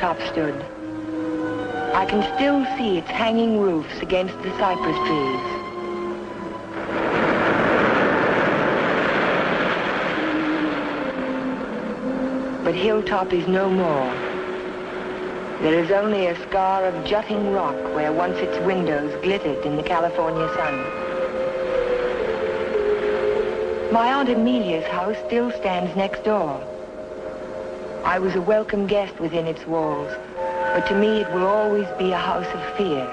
Hilltop stood. I can still see its hanging roofs against the cypress trees. But Hilltop is no more. There is only a scar of jutting rock where once its windows glittered in the California sun. My Aunt Amelia's house still stands next door. I was a welcome guest within its walls, but to me it will always be a house of fear.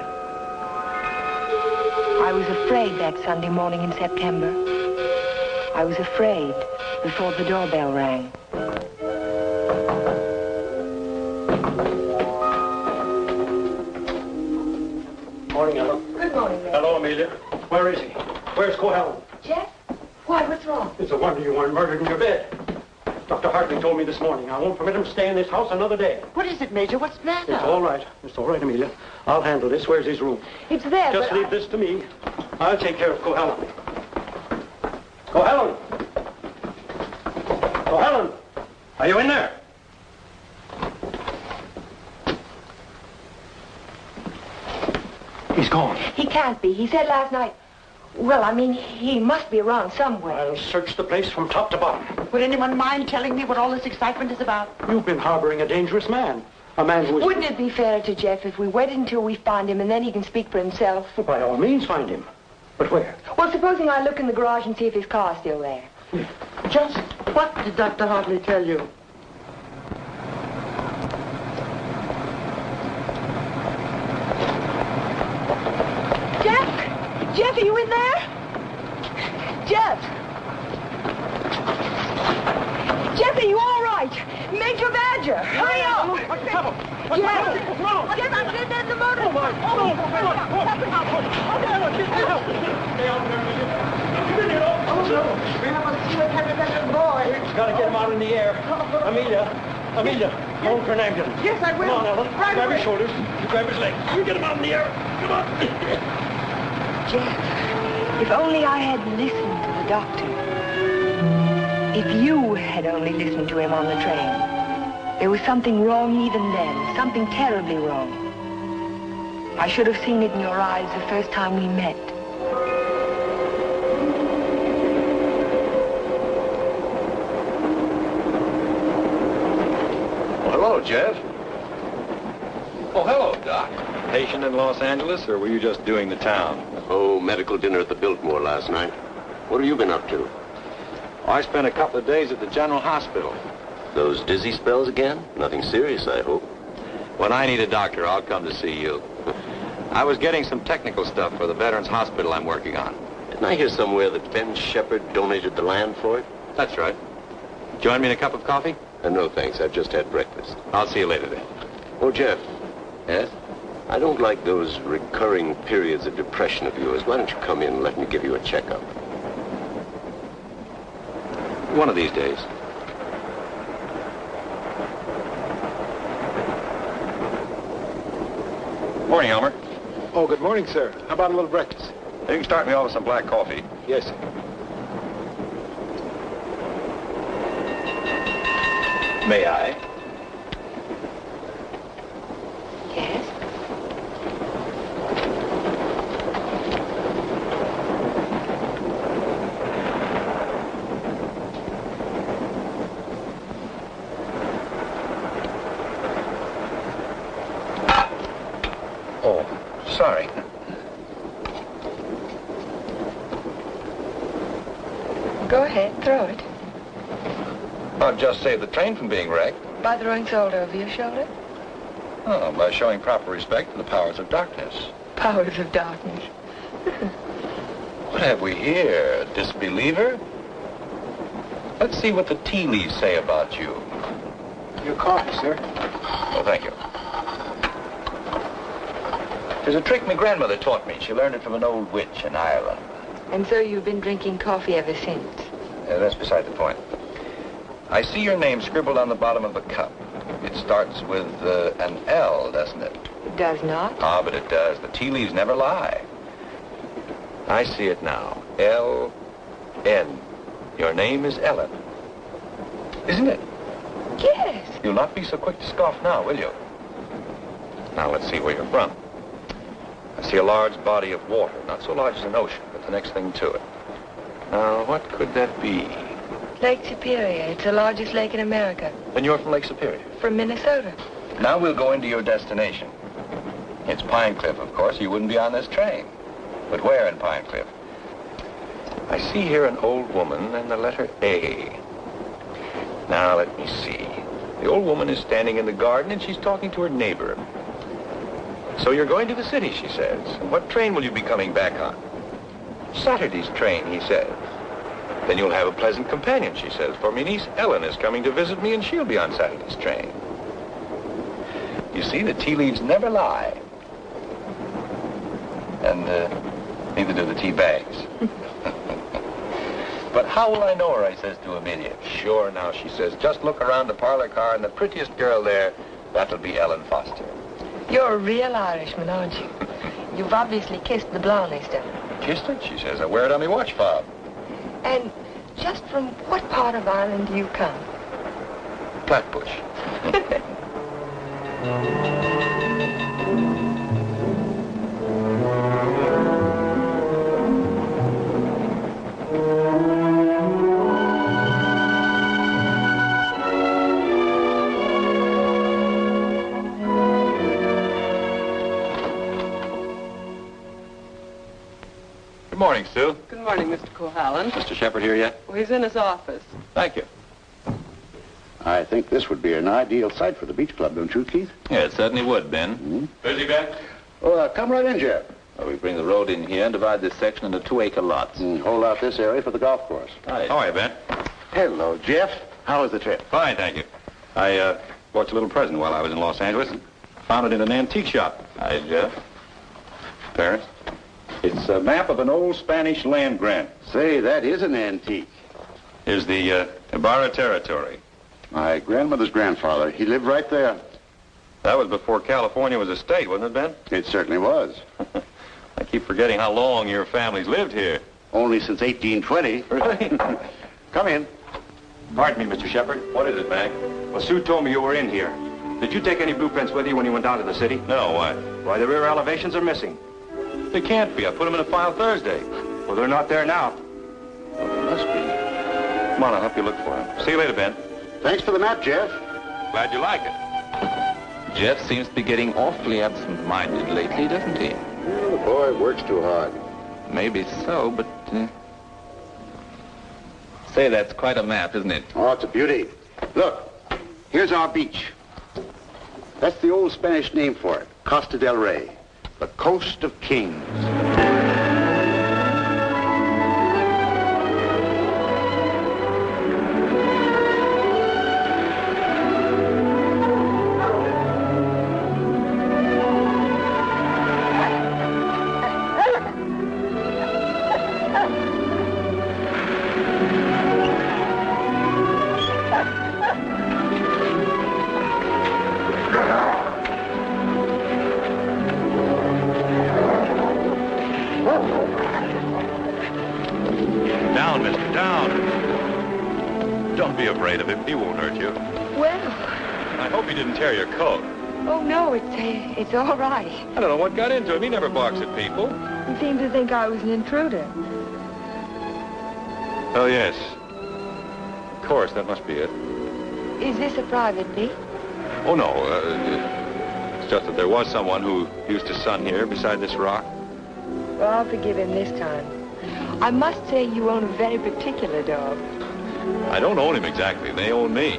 I was afraid that Sunday morning in September. I was afraid before the doorbell rang. Morning, Ella. Good morning, Ray. Hello, Amelia. Where is he? Where's Cohel? Jeff? Why, what's wrong? It's a wonder you weren't murdered in your bed. Dr. Hartley told me this morning I won't permit him to stay in this house another day. What is it, Major? What's the matter? It's all right. It's all right, Amelia. I'll handle this. Where's his room? It's there, Just leave this to me. I'll take care of Cohallen. Cohallen! Cohallen! Are you in there? He's gone. He can't be. He said last night... Well, I mean, he must be around somewhere. I'll search the place from top to bottom. Would anyone mind telling me what all this excitement is about? You've been harboring a dangerous man. A man who is... Wouldn't it be fair to Jeff if we waited until we find him and then he can speak for himself? Well, by all means, find him. But where? Well, supposing I look in the garage and see if his car's still there. Just what did Dr. Hartley tell you? Jeff! Jeff, are you in there? Jeff! Jeff, are you all right? Major Badger, hurry up! What's the trouble? Jeff! Jeff, I'm getting in the motor. Oh, my. Oh, oh, oh, Stay out there, will you? Come in here, oh. We haven't seen a tiny boy. Gotta get him out in the air. Amelia, Amelia, phone for an ambulance. Yes, I will. Come on, Ellen. Right grab away. his shoulders. You grab his legs. You get him out in the air. Come on. Jeff, if only I had listened to the doctor. If you had only listened to him on the train. There was something wrong even then, something terribly wrong. I should have seen it in your eyes the first time we met. Hello, Jeff. Oh, hello, Doc. Patient in Los Angeles, or were you just doing the town? Oh, medical dinner at the Biltmore last night. What have you been up to? I spent a couple of days at the General Hospital. Those dizzy spells again? Nothing serious, I hope. When I need a doctor, I'll come to see you. I was getting some technical stuff for the Veterans Hospital I'm working on. Didn't I hear somewhere that Ben Shepard donated the land for it? That's right. Join me in a cup of coffee? Uh, no, thanks. I've just had breakfast. I'll see you later then. Oh, Jeff, Yes? I don't like those recurring periods of depression of yours. Why don't you come in and let me give you a checkup? One of these days. Morning, Elmer. Oh, good morning, sir. How about a little breakfast? You can start me off with some black coffee. Yes, sir. May I? Yes? Oh, sorry. Go ahead, throw it. I'll save the train from being wrecked. By throwing salt over your shoulder? Oh, by showing proper respect to the powers of darkness. Powers of darkness. What have we here? A disbeliever? Let's see what the tea leaves say about you. Your coffee, sir. Oh, thank you. There's a trick my grandmother taught me. She learned it from an old witch in Ireland. And so you've been drinking coffee ever since. Uh, that's beside the point. I see your name scribbled on the bottom of the cup. It starts with uh, an L, doesn't it? It does not. Ah, but it does. The tea leaves never lie. I see it now. L-N. Your name is Ellen. Isn't it? Yes. You'll not be so quick to scoff now, will you? Now, let's see where you're from. I see a large body of water, not so large as an ocean, but the next thing to it. Now, what could that be? Lake Superior. It's the largest lake in America. Then you're from Lake Superior. From Minnesota. Now we'll go into your destination. It's Pine Cliff, of course. You wouldn't be on this train. But where in Pine Cliff? I see here an old woman and the letter A. Now, let me see. The old woman is standing in the garden and she's talking to her neighbor. So you're going to the city, she says. And what train will you be coming back on? Saturday's train, he says. Then you'll have a pleasant companion, she says, for my niece Ellen is coming to visit me and she'll be on Saturday's train. You see, the tea leaves never lie. And uh, neither do the tea bags. but how will I know her, I says to Amelia. Sure, now, she says, just look around the parlor car and the prettiest girl there, that'll be Ellen Foster. You're a real Irishman, aren't you? You've obviously kissed the Blarney stone. Kissed it, she says. I wear it on my watch fob. And just from what part of Ireland do you come? Flatbush. Good morning, Sue. Good morning, Mr. Cohallen. Mr. Shepard here yet? Well, he's in his office. Thank you. I think this would be an ideal site for the beach club, don't you, Keith? Yeah, it certainly would, Ben. Busy, Ben? Oh, uh, come right in, Jeff. Well, we bring the road in here and divide this section into two acre lots. And hold out this area for the golf course. Hi. How are you, Ben? Hello, Jeff. How was the trip? Fine, thank you. I uh, bought you a little present while I was in Los Angeles. Found it in an antique shop. Hi, Jeff. Parents? It's a map of an old Spanish land grant. Say, that is an antique. Here's the uh, Ibarra territory. My grandmother's grandfather, he lived right there. That was before California was a state, wasn't it, Ben? It certainly was. I keep forgetting how long your family's lived here. Only since 1820. Really? Come in. Pardon me, Mr. Shepard. What is it, Mac? Well, Sue told me you were in here. Did you take any blueprints with you when you went down to the city? No, why? Why, the rear elevations are missing. They can't be. I put them in a file Thursday. Well, they're not there now. Well, they must be. Come on, I'll help you look for them. See you later, Ben. Thanks for the map, Jeff. Glad you like it. Jeff seems to be getting awfully absent-minded lately, doesn't he? Well, the boy works too hard. Maybe so, but... Uh... Say, that's quite a map, isn't it? Oh, it's a beauty. Look, here's our beach. That's the old Spanish name for it, Costa del Rey, the coast of kings. Don't know what got into him. He never barks at people. He seemed to think I was an intruder. Oh, yes. Of course, that must be it. Is this a private beach? Oh, no. Uh, it's just that there was someone who used to sun here beside this rock. Well, I'll forgive him this time. I must say you own a very particular dog. I don't own him exactly. They own me.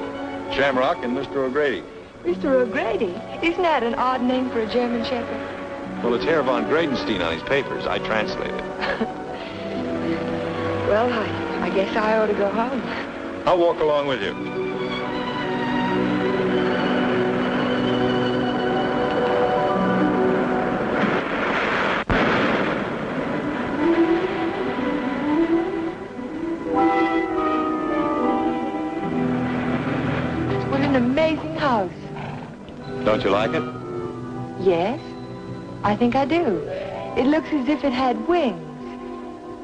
Shamrock and Mr. O'Grady. Mr. O'Grady? Isn't that an odd name for a German Shepherd? Well, it's Herr von Gradenstein on his papers. I translate it. Well, I, I guess I ought to go home. I'll walk along with you. What an amazing house. Don't you like it? Yes, I think I do. It looks as if it had wings.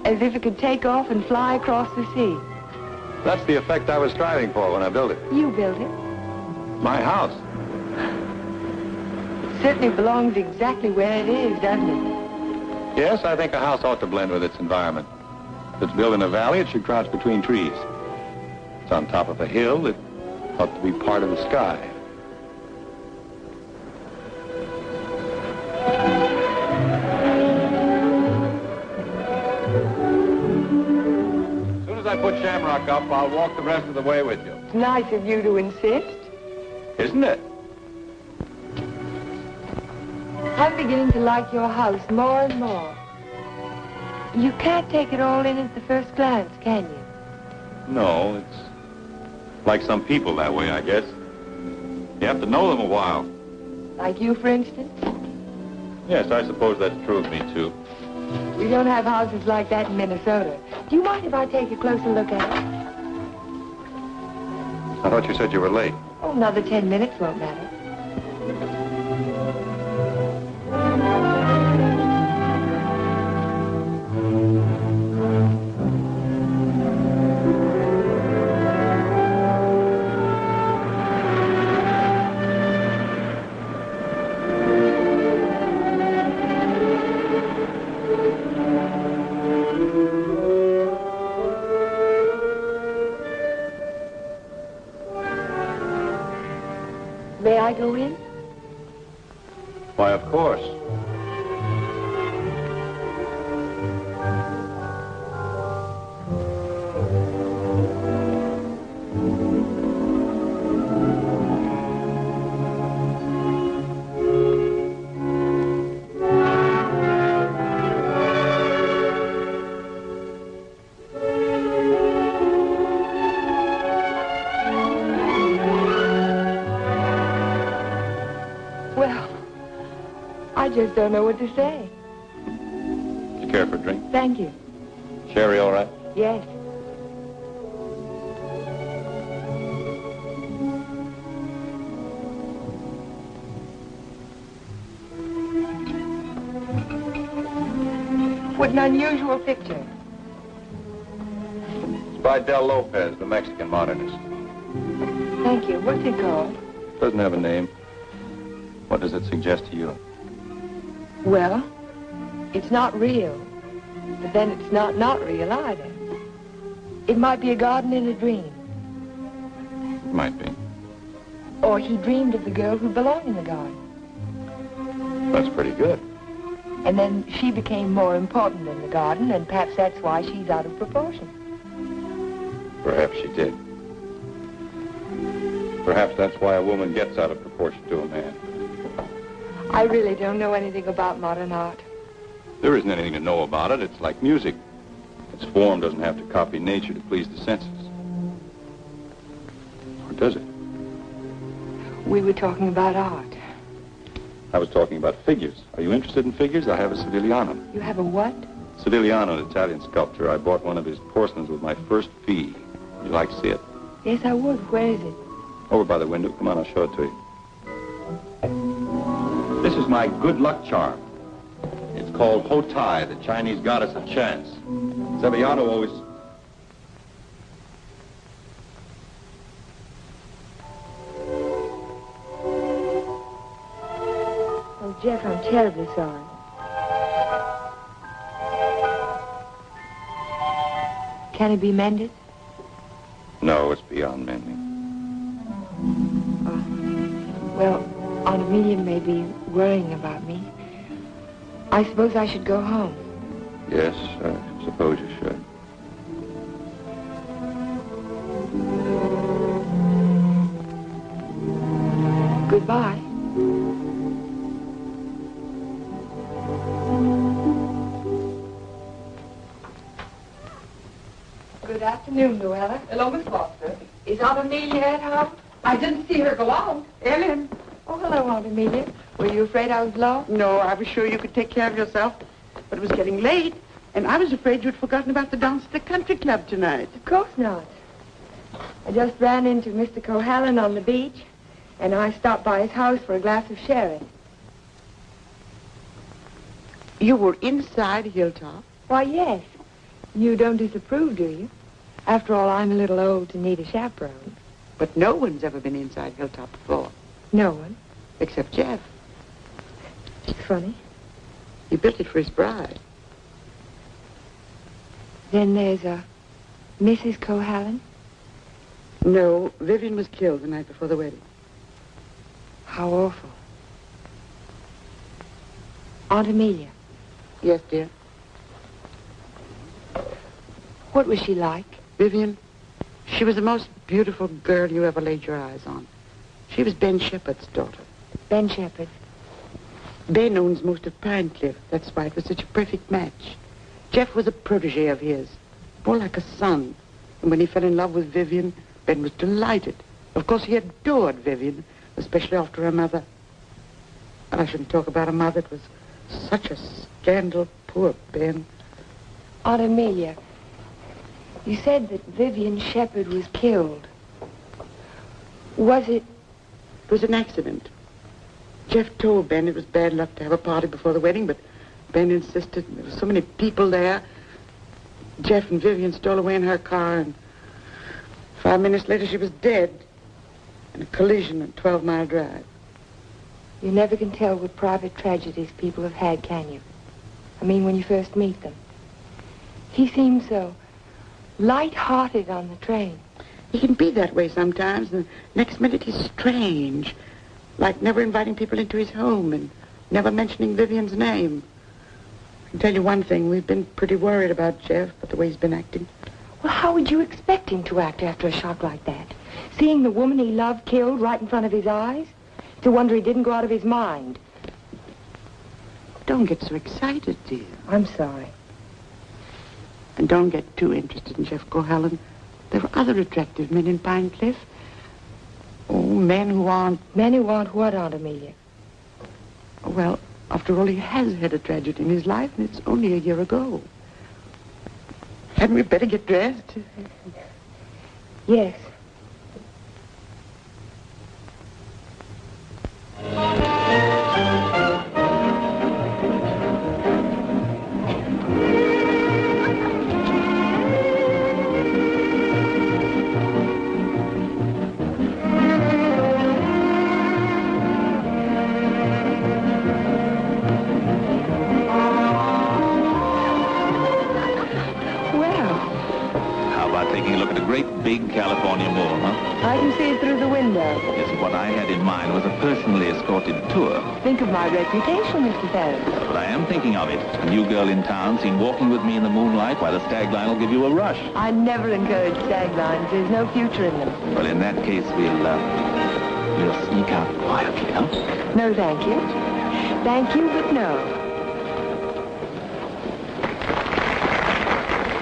As if it could take off and fly across the sea. That's the effect I was striving for when I built it. You built it. My house. It certainly belongs exactly where it is, doesn't it? Yes, I think a house ought to blend with its environment. If it's built in a valley, it should crouch between trees. If it's on top of a hill, it ought to be part of the sky. I put Shamrock up, I'll walk the rest of the way with you. It's nice of you to insist. Isn't it? I'm beginning to like your house more and more. You can't take it all in at the first glance, can you? No, it's like some people that way, I guess. You have to know them a while. Like you, for instance? Yes, I suppose that's true of me, too. We don't have houses like that in Minnesota. Do you mind if I take a closer look at it? I thought you said you were late. Oh, another ten minutes won't matter. Just don't know what to say. You care for a drink? Thank you. Sherry, all right? Yes. What an unusual picture. It's by Del Lopez, the Mexican modernist. Thank you. What's it called? Doesn't have a name. What does it suggest to you? Well, it's not real. But then it's not not real either. It might be a garden in a dream. It might be. Or he dreamed of the girl who belonged in the garden. That's pretty good. And then she became more important than the garden, and perhaps that's why she's out of proportion. Perhaps she did. Perhaps that's why a woman gets out of proportion to a man. I really don't know anything about modern art. There isn't anything to know about it. It's like music. Its form doesn't have to copy nature to please the senses. Or does it? We were talking about art. I was talking about figures. Are you interested in figures? I have a Sedigliano. You have a what? Sedigliano, an Italian sculptor. I bought one of his porcelains with my first fee. Would you like to see it? Yes, I would. Where is it? Over by the window. Come on, I'll show it to you. This is my good luck charm. It's called Hotai, the Chinese goddess of chance. Sevillano always... Oh, Jeff, I'm terribly sorry. Can it be mended? No, it's beyond mending. Well, Aunt Amelia may be worrying about me. I suppose I should go home. Yes, I suppose you should. Goodbye. Good afternoon, Luella. Hello, Miss Foster. Is Aunt Amelia at home? I didn't see her go out. Ellen. Oh, hello, Aunt Amelia. Were you afraid I was lost? No, I was sure you could take care of yourself. But it was getting late, and I was afraid you'd forgotten about the dance at the country club tonight. Of course not. I just ran into Mr. Cohallen on the beach, and I stopped by his house for a glass of sherry. You were inside Hilltop? Why, yes. You don't disapprove, do you? After all, I'm a little old to need a chaperone. But no one's ever been inside Hilltop before, No one. except Jeff. is it Funny. He built it for his bride. Then there's uh, a Mrs. Cohallen. No, Vivian was killed the night before the wedding. How awful. Aunt Amelia, Yes, dear. what was she like? Vivian, she was the most beautiful girl you ever laid your eyes on. She was Ben Shepherd's daughter. Ben Shepherd. Ben owns most of Pine Cliff. That's why it was such a perfect match. Jeff was a protege of his, more like a son. And when he fell in love with Vivian, Ben was delighted. Of course, he adored Vivian, especially after her mother. And I shouldn't talk about her mother. It was such a scandal. Poor Ben. Aunt Amelia, you said that Vivian Shepherd was killed. Was it? It was an accident. Jeff told Ben it was bad luck to have a party before the wedding, but Ben insisted. There were so many people there. Jeff and Vivian stole away in her car, and five minutes later she was dead in a collision at 12 Mile Drive. You never can tell what private tragedies people have had, can you? I mean, when you first meet them. He seemed so light-hearted on the train. He can be that way sometimes. And the next minute he's strange, like never inviting people into his home and never mentioning Vivian's name. I can tell you one thing. We've been pretty worried about Jeff, but the way he's been acting. Well, how would you expect him to act after a shock like that? Seeing the woman he loved killed right in front of his eyes? To wonder he didn't go out of his mind. Don't get so excited, dear. I'm sorry. And don't get too interested in Jeff Cohallen. There are other attractive men in Pine Cliff. Oh, men who aren't, Men who aren't what, Aunt Amelia? well, after all, he has had a tragedy in his life, and it's only a year ago. Hadn't we better get dressed? Yes. California mall, huh? I can see it through the window. Yes, what I had in mind was a personally escorted tour. Think of my reputation, Mr. Ferris. But I am thinking of it. A new girl in town seen walking with me in the moonlight while the stag line will give you a rush. I never encourage stag lines. There's no future in them. Well, in that case, we'll, uh, we'll sneak out quietly, huh? No, thank you. Thank you, but no.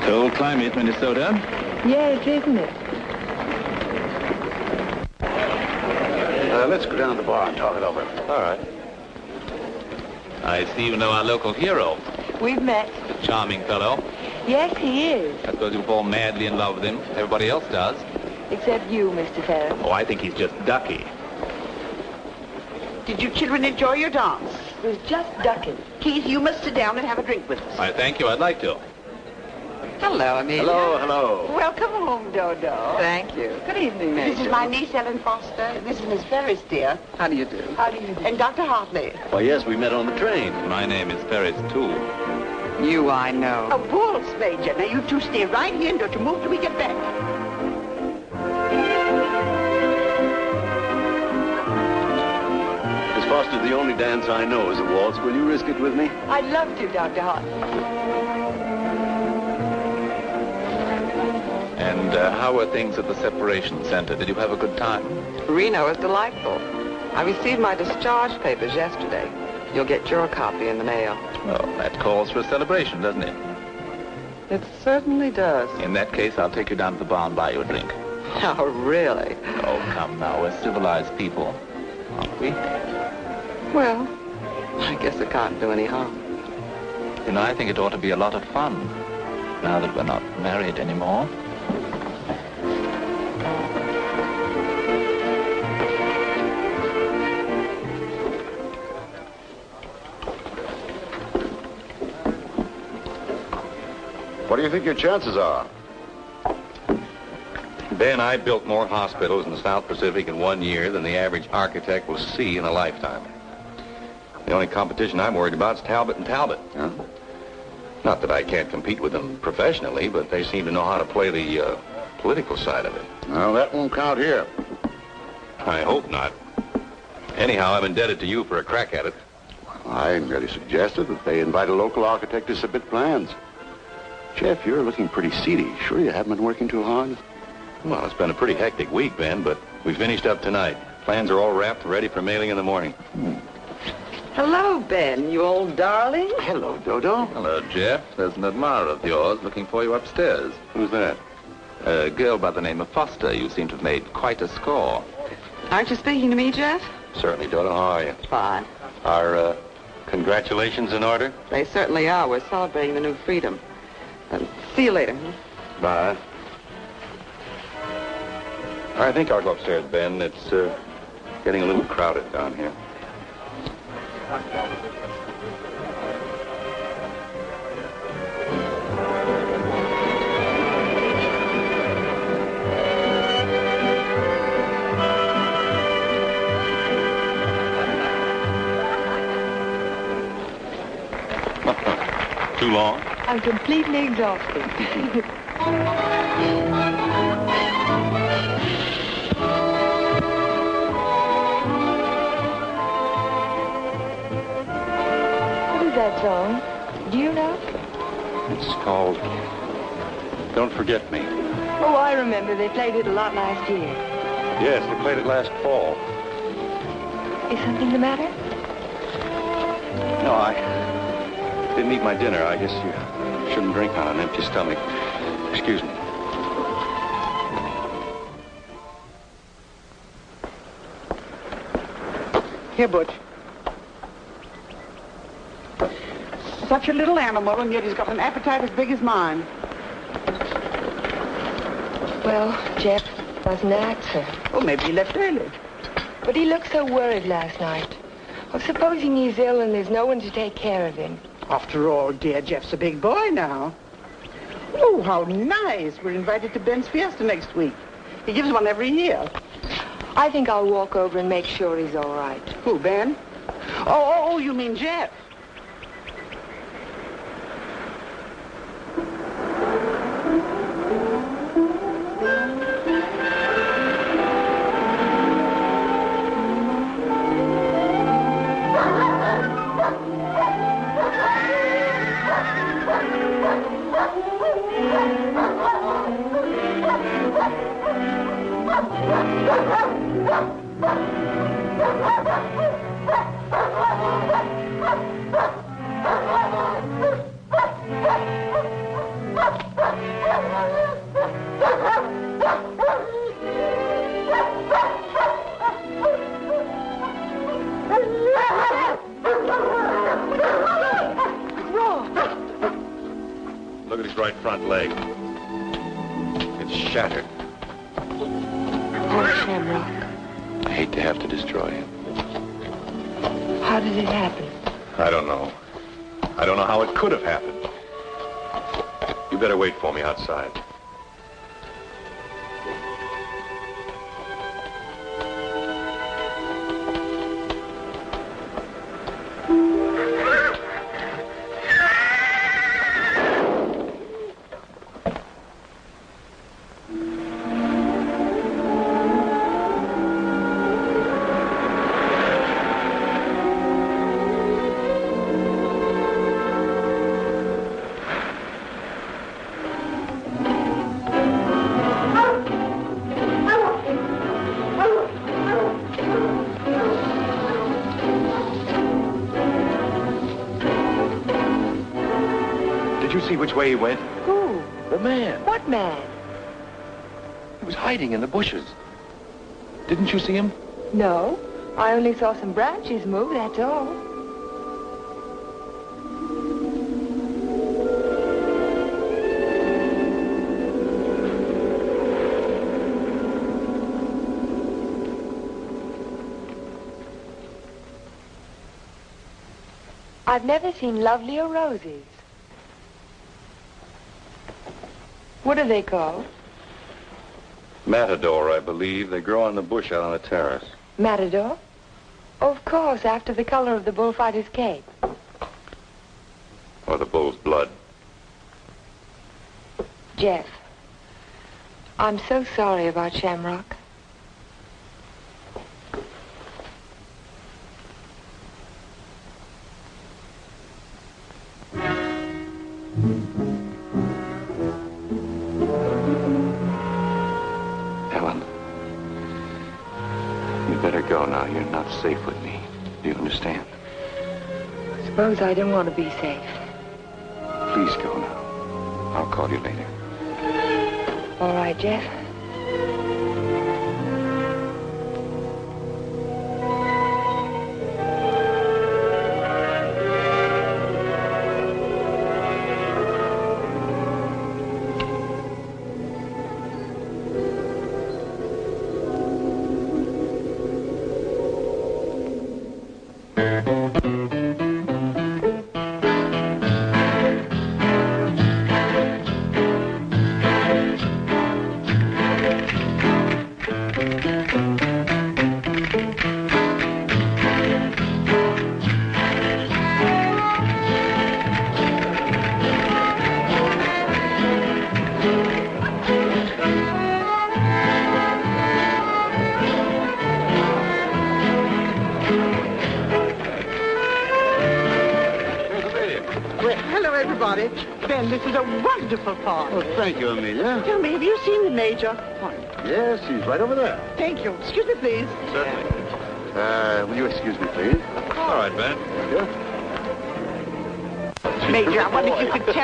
Cold climate, Minnesota. Yes, isn't it? Let's go down to the bar and talk it over. All right. I see you know our local hero. We've met. Charming fellow. Yes, he is. I suppose you fall madly in love with him. Everybody else does. Except you, Mr. Ferris. Oh, I think he's just ducky. Did you children enjoy your dance? It was just ducking. Keith, you must sit down and have a drink with us. I thank you. I'd like to. Hello, Amelia. Hello, hello. Welcome home, Dodo. Thank you. Good evening, Major. This is my niece, Ellen Foster. This is Miss Ferris, dear. How do you do? How do you do? And Dr. Hartley. Why, yes, we met on the train. My name is Ferris, too. You, I know. A waltz, Major. Now, you two stay right here and don't you move till we get back. Miss Foster, the only dance I know is a waltz. Will you risk it with me? I'd love to, Dr. Hart. And uh, how were things at the separation center? Did you have a good time? Reno is delightful. I received my discharge papers yesterday. You'll get your copy in the mail. Well, that calls for a celebration, doesn't it? It certainly does. In that case, I'll take you down to the bar and buy you a drink. Oh, really? Oh, come now. We're civilized people, aren't we? Well, I guess it can't do any harm. You know, I think it ought to be a lot of fun now that we're not married anymore. What do you think your chances are? Ben, I built more hospitals in the South Pacific in one year than the average architect will see in a lifetime. The only competition I'm worried about is Talbot and Talbot. Huh? Not that I can't compete with them professionally, but they seem to know how to play the uh, political side of it. Well, that won't count here. I hope not. Anyhow, I'm indebted to you for a crack at it. I merely suggested that they invite a local architect to submit plans. Jeff, you're looking pretty seedy. Sure you haven't been working too hard? Well, it's been a pretty hectic week, Ben, but we finished up tonight. Plans are all wrapped, ready for mailing in the morning. Hello, Ben, you old darling. Hello, Dodo. Hello, Jeff. There's an admirer of yours looking for you upstairs. Who's that? A girl by the name of Foster. You seem to have made quite a score. Aren't you speaking to me, Jeff? Certainly, Dodo. How are you? Fine. Are, uh, congratulations in order? They certainly are. We're celebrating the new freedom. Um, see you later. Bye. I think I'll go upstairs, Ben. It's, uh, getting a little crowded down here. Too long? I'm completely exhausted. what is that song? Do you know? It's called Don't Forget Me. Oh, I remember. They played it a lot last year. Yes, they played it last fall. Is something the matter? No, I didn't eat my dinner. I guess you shouldn't drink on an empty stomach. Excuse me. Here, Butch. Such a little animal, and yet he's got an appetite as big as mine. Well, Jeff doesn't act, sir. Oh, maybe he left early. But he looked so worried last night. Well, supposing he's ill and there's no one to take care of him. After all, dear Jeff's a big boy now. Oh, how nice. We're invited to Ben's Fiesta next week. He gives one every year. I think I'll walk over and make sure he's all right. Who, Ben? Oh, oh, oh, you mean Jeff? See which way he went? Who? The man. What man? He was hiding in the bushes. Didn't you see him? No. I only saw some branches move, that's all. I've never seen lovelier roses. What are they called? Matador, I believe. They grow on the bush out on the terrace. Matador? Of course, after the color of the bullfighter's cape. Or the bull's blood. Jeff, I'm so sorry about Shamrock. Suppose I don't want to be safe. Please go now. I'll call you later. All right, Jeff.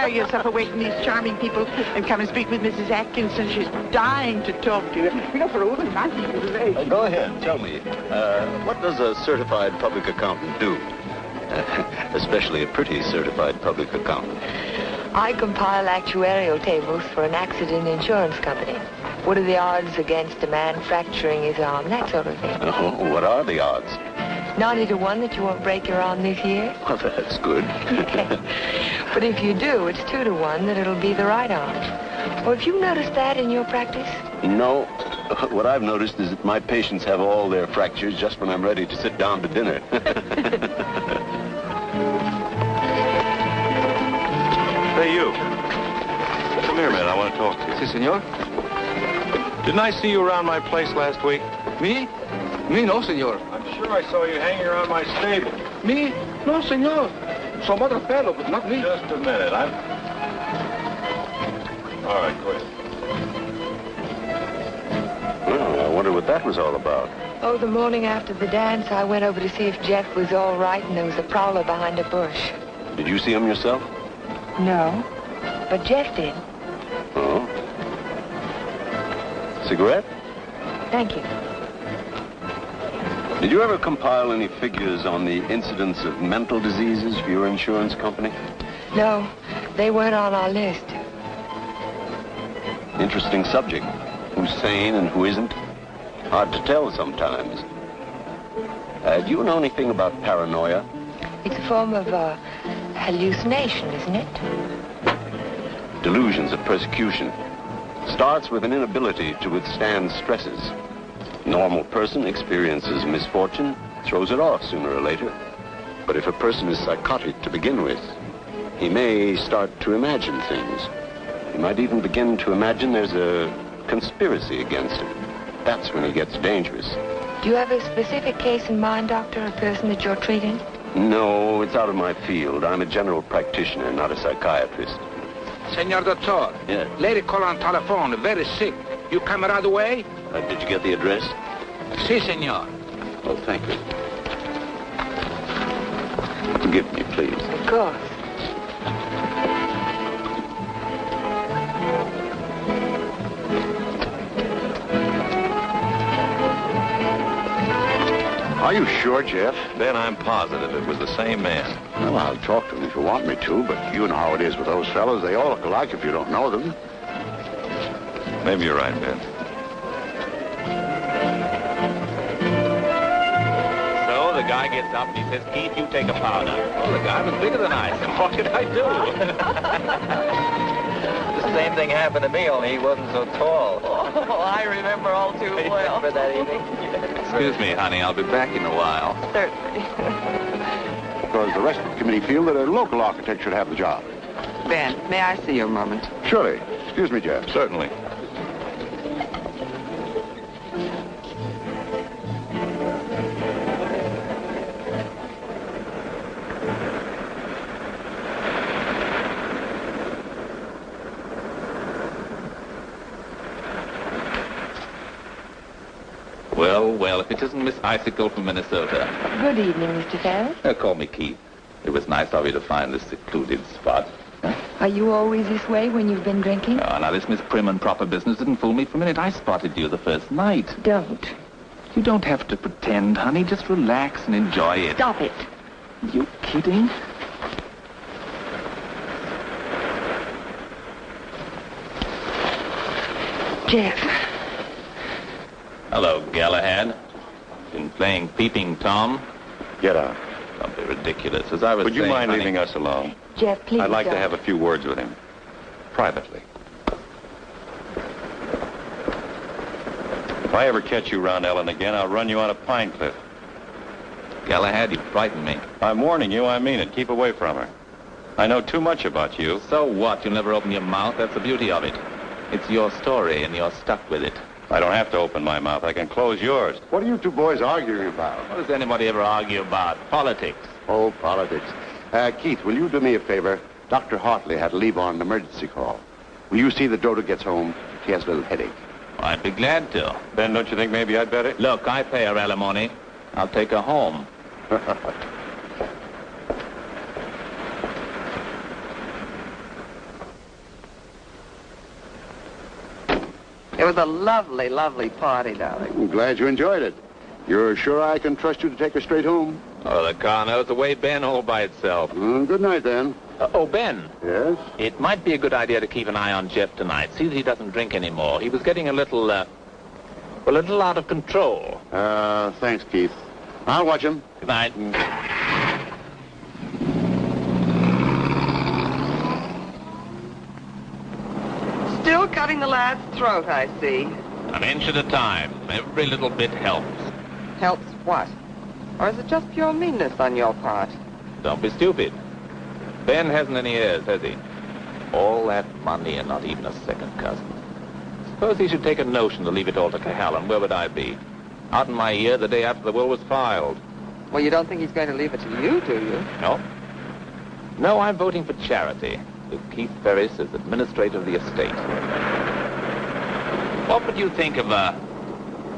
Tear yourself away from these charming people and come and speak with Mrs. Atkinson. She's dying to talk to you. You know, for over 90 years of age. Uh, go ahead, tell me. Uh, what does a certified public accountant do? especially a pretty certified public accountant. I compile actuarial tables for an accident insurance company. What are the odds against a man fracturing his arm? That sort of thing. Oh, what are the odds? 90 to 1 that you won't break your arm this year. Well, that's good. But if you do, it's 2 to 1 that it'll be the right arm. Well, have you noticed that in your practice? no, what I've noticed is that my patients have all their fractures just when I'm ready to sit down to dinner. Hey, you. Come here a minute. I want to talk to you. Si, senor. Didn't I see you around my place last week? Me? Me, no, senor. I'm sure I saw you hanging around my stable. Me? No, senor. Some other fellow, but not me. Just a minute. I'm... All right, go ahead. well, I wonder what that was all about. Oh, the morning after the dance, I went over to see if Jeff was all right, and there was a prowler behind a bush. Did you see him yourself? No, but Jeff did. Oh. Cigarette? Thank you. Did you ever compile any figures on the incidence of mental diseases for your insurance company? No, they weren't on our list. Interesting subject. Who's sane and who isn't? Hard to tell sometimes. Uh, do you know anything about paranoia? It's a form of uh, hallucination, isn't it? Delusions of persecution. Starts with an inability to withstand stresses. Normal person experiences misfortune, throws it off sooner or later. But if a person is psychotic to begin with, he may start to imagine things. He might even begin to imagine there's a conspiracy against him. That's when he gets dangerous. Do you have a specific case in mind, Doctor, a person that you're treating? No, it's out of my field. I'm a general practitioner, not a psychiatrist. Senor Doctor. yes. Lady call on telephone, very sick. You come right away? Uh, did you get the address? Si, senor. Oh, thank you. Forgive me, please. Of course. Are you sure, Jeff? Ben, I'm positive it was the same man. Well, I'll talk to him if you want me to, but you know how it is with those fellows. They all look alike if you don't know them. Maybe you're right, Ben. Guy gets up and he says, Keith, you take a powder. Well, the guy was bigger than I. So what could I do? the same thing happened to me, only he wasn't so tall. Oh, I remember all too well. Remember that evening? Excuse me, honey. I'll be back in a while. Certainly. Because the rest of the committee feel that a local architect should have the job. Ben, may I see you a moment? Surely. Excuse me, Jeff. Certainly. Well, well, if it isn't Miss Icicle from Minnesota. Good evening, Mr. Ferris. Uh, call me Keith. It was nice of you to find this secluded spot. Are you always this way when you've been drinking? Oh, now, this Miss Prim and proper business didn't fool me for a minute. I spotted you the first night. Don't. You don't have to pretend, honey. Just relax and enjoy it. Stop it. You kidding? Jeff. Hello, Galahad. Been playing Peeping Tom? Get out. Don't be ridiculous. As I was Would you saying, mind honey- leaving us alone? Jeff, please I'd like to don't. have a few words with him. Privately. If I ever catch you around Ellen again, I'll run you out of Pine Cliff. Galahad, you frighten me. I'm warning you, I mean it. Keep away from her. I know too much about you. So what? You'll never open your mouth. That's the beauty of it. It's your story, and you're stuck with it. I don't have to open my mouth. I can close yours. What are you two boys arguing about? What does anybody ever argue about? Politics. Oh, politics. Uh, Keith, will you do me a favor? Dr. Hartley had to leave on an emergency call. Will you see that Dodo gets home? She has a little headache. I'd be glad to. Ben, don't you think maybe I'd better? Look, I pay her alimony. I'll take her home. It was a lovely, lovely party, darling. I'm glad you enjoyed it. You're sure I can trust you to take her straight home? Oh, the car knows the way Ben all by itself. Mm, good night, then. Uh, oh, Ben, Yes? it might be a good idea to keep an eye on Jeff tonight. See that he doesn't drink anymore. He was getting a little, uh, well, a little out of control. Uh, thanks, Keith. I'll watch him. Good night. Still cutting the lad's throat, I see. An inch at a time. Every little bit helps. Helps what? Or is it just pure meanness on your part? Don't be stupid. Ben hasn't any heirs, has he? All that money and not even a second cousin. Suppose he should take a notion to leave it all to Cohallen. Where would I be? Out in my ear the day after the will was filed. Well, you don't think he's going to leave it to you, do you? No? No, I'm voting for charity. With Keith Ferris as administrator of the estate. What would you think of a,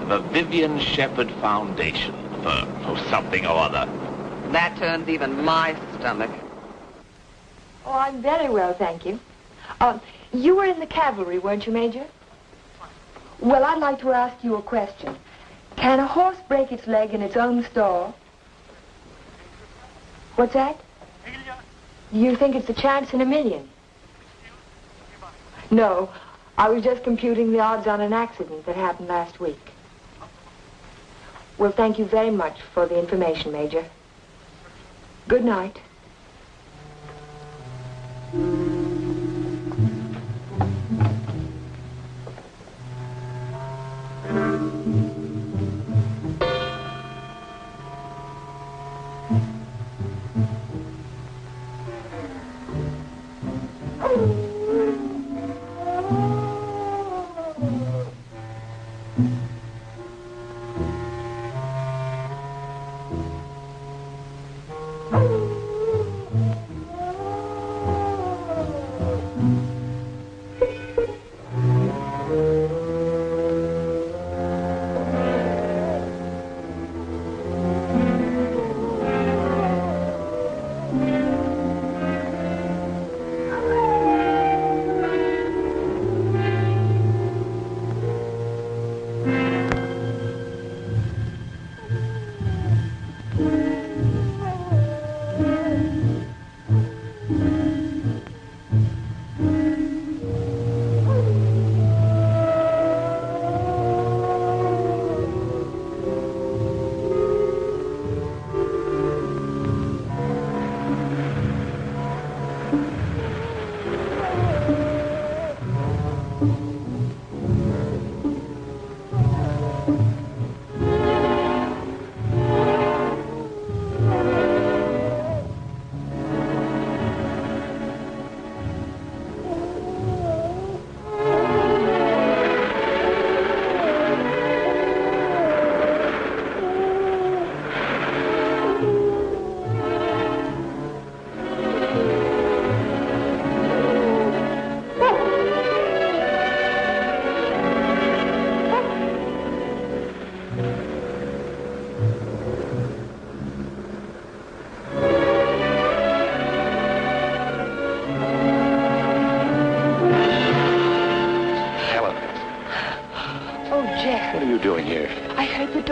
of a Vivian Shepard Foundation for, for something or other? That turns even my stomach. Oh, I'm very well, thank you. Uh, you were in the cavalry, weren't you, Major? Well, I'd like to ask you a question. Can a horse break its leg in its own stall? What's that? You think it's a chance in a million? No, I was just computing the odds on an accident that happened last week. Well, thank you very much for the information, Major. Good night.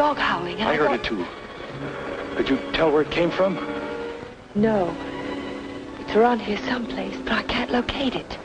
Dog howling. and I heard thought- it too. Could you tell where it came from? No. It's around here someplace, but I can't locate it.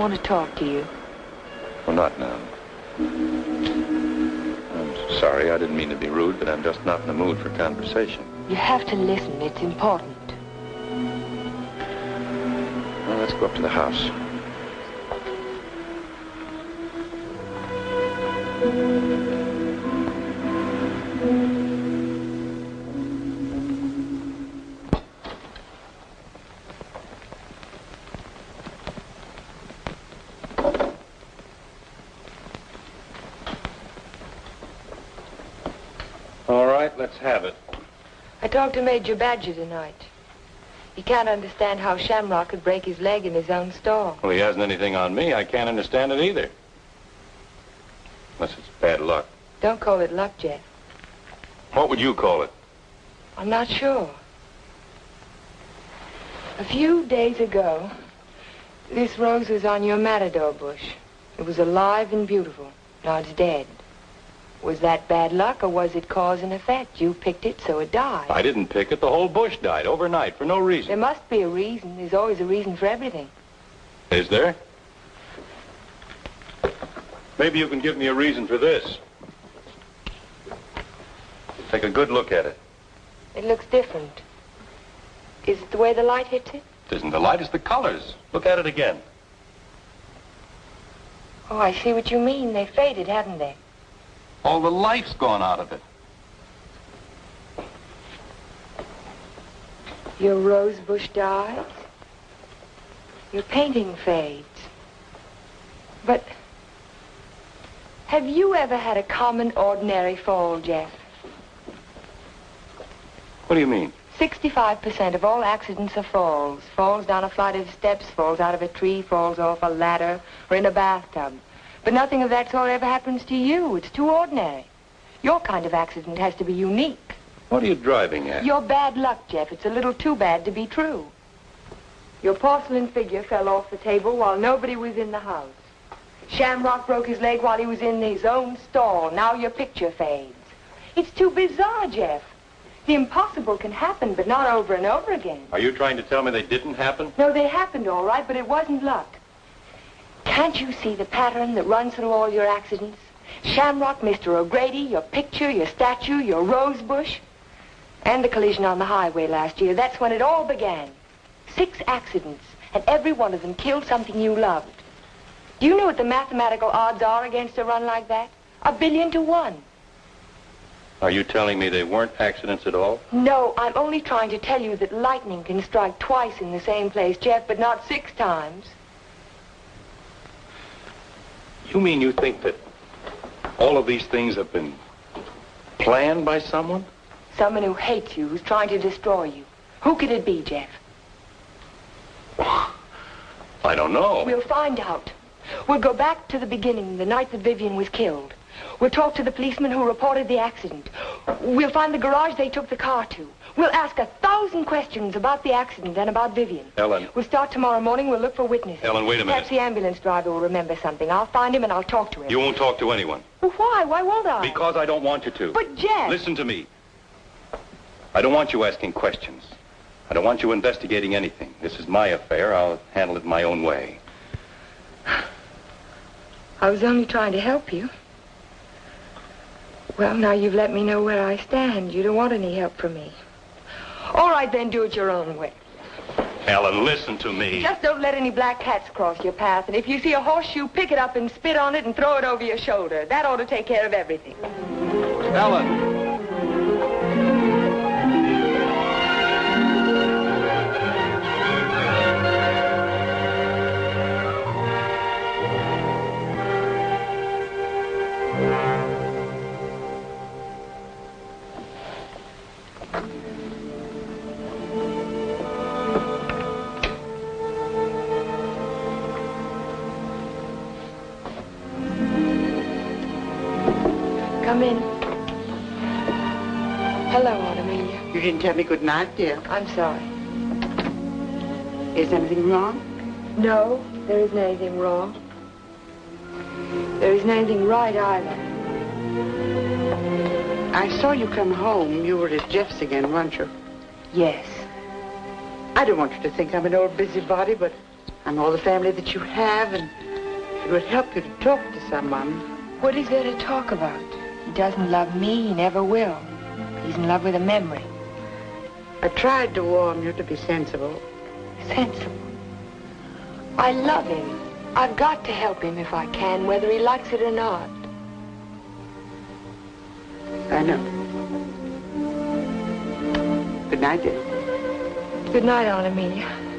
Want to talk to you. Well, not now. I'm sorry, I didn't mean to be rude, but I'm just not in the mood for conversation. You have to listen. It's important. Well, let's go up to the house. Talked to Major Badger tonight. He can't understand how Shamrock could break his leg in his own stall. Well, he hasn't anything on me. I can't understand it either. Unless it's bad luck. Don't call it luck, Jeff. What would you call it? I'm not sure. A few days ago, this rose was on your matador bush. It was alive and beautiful. Now it's dead. Was that bad luck or was it cause and effect? You picked it, so it died. I didn't pick it. The whole bush died overnight for no reason. There must be a reason. There's always a reason for everything. Is there? Maybe you can give me a reason for this. Take a good look at it. It looks different. Is it the way the light hits it? It isn't the light, it's the colors. Look at it again. Oh, I see what you mean. They faded, haven't they? All the life's gone out of it. Your rose bush dies. Your painting fades. But have you ever had a common, ordinary fall, Jeff? What do you mean? 65% of all accidents are falls. Falls down a flight of steps, falls out of a tree, falls off a ladder, or in a bathtub. But nothing of that sort ever happens to you. It's too ordinary. Your kind of accident has to be unique. What are you driving at? Your bad luck, Jeff. It's a little too bad to be true. Your porcelain figure fell off the table while nobody was in the house. Shamrock broke his leg while he was in his own stall. Now your picture fades. It's too bizarre, Jeff. The impossible can happen, but not over and over again. Are you trying to tell me they didn't happen? No, they happened all right, but it wasn't luck. Can't you see the pattern that runs through all your accidents? Shamrock, Mr. O'Grady, your picture, your statue, your rose bush, and the collision on the highway last year. That's when it all began. Six accidents, and every one of them killed something you loved. Do you know what the mathematical odds are against a run like that? A billion to one. Are you telling me they weren't accidents at all? No, I'm only trying to tell you that lightning can strike twice in the same place, Jeff, but not six times. You mean you think that all of these things have been planned by someone? Someone who hates you, who's trying to destroy you. Who could it be, Jeff? I don't know. We'll find out. We'll go back to the beginning, the night that Vivian was killed. We'll talk to the policeman who reported the accident. We'll find the garage they took the car to. We'll ask a thousand questions about the accident and about Vivian. Ellen, We'll start tomorrow morning. We'll look for witnesses. Ellen, wait a minute. Perhaps the ambulance driver will remember something. I'll find him and I'll talk to him. You won't talk to anyone. Well, why? Why won't I? Because I don't want you to. But, Jeff... Listen to me. I don't want you asking questions. I don't want you investigating anything. This is my affair. I'll handle it my own way. I was only trying to help you. Well, now you've let me know where I stand. You don't want any help from me. All right, then, do it your own way. Ellen, listen to me. Just don't let any black cats cross your path. And if you see a horseshoe, pick it up and spit on it and throw it over your shoulder. That ought to take care of everything. Ellen. Come in. Hello, Aunt Amelia. You didn't tell me good night, dear. I'm sorry. Is anything wrong? No, there isn't anything wrong. There isn't anything right either. I saw you come home. You were at Jeff's again, weren't you? Yes. I don't want you to think I'm an old busybody, but I'm all the family that you have, and it would help you to talk to someone. What is there to talk about? He doesn't love me. He never will. He's in love with a memory. I tried to warn you to be sensible. Sensible. I love him. I've got to help him if I can, whether he likes it or not. I know. Good night, dear. Good night, Aunt Amelia.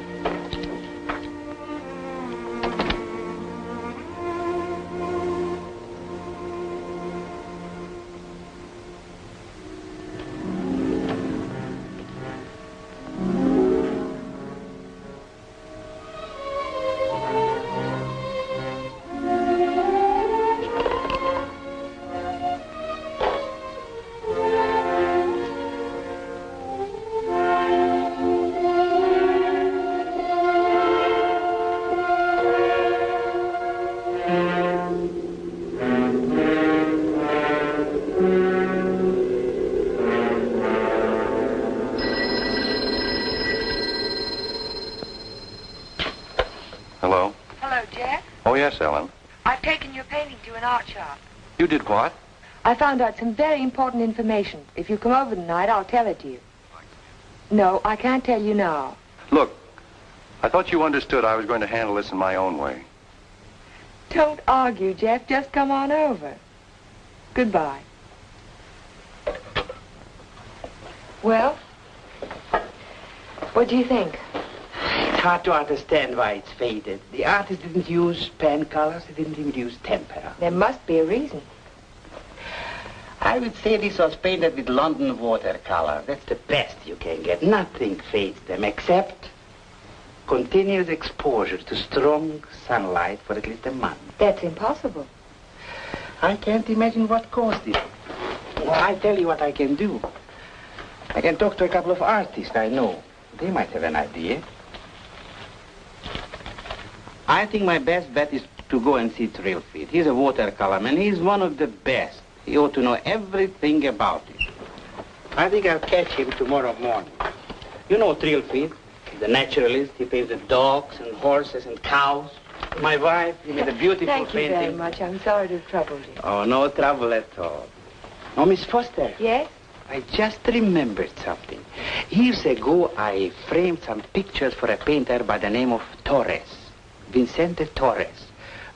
Did what? I found out some very important information. If you come over tonight, I'll tell it to you. No, I can't tell you now. Look, I thought you understood I was going to handle this in my own way. Don't argue, Jeff. Just come on over. Goodbye. Well, what do you think? It's hard to understand why it's faded. The artist didn't use pen colors. He didn't even use tempera. There must be a reason. I would say this was painted with London watercolor. That's the best you can get. Nothing fades them except continuous exposure to strong sunlight for at least a month. That's impossible. I can't imagine what caused it. Well, I tell you what I can do. I can talk to a couple of artists I know. They might have an idea. I think my best bet is to go and see Trilfit. He's a watercolor man. He's one of the best. He ought to know everything about it. I think I'll catch him tomorrow morning. You know Trilfit, the naturalist. He paints the dogs and horses and cows. My wife, he made a beautiful Thank you very much. I'm sorry to have troubled you. Oh, no trouble at all. Oh, Miss Foster. Yes? I just remembered something. Years ago, I framed some pictures for a painter by the name of Torres, Vicente Torres.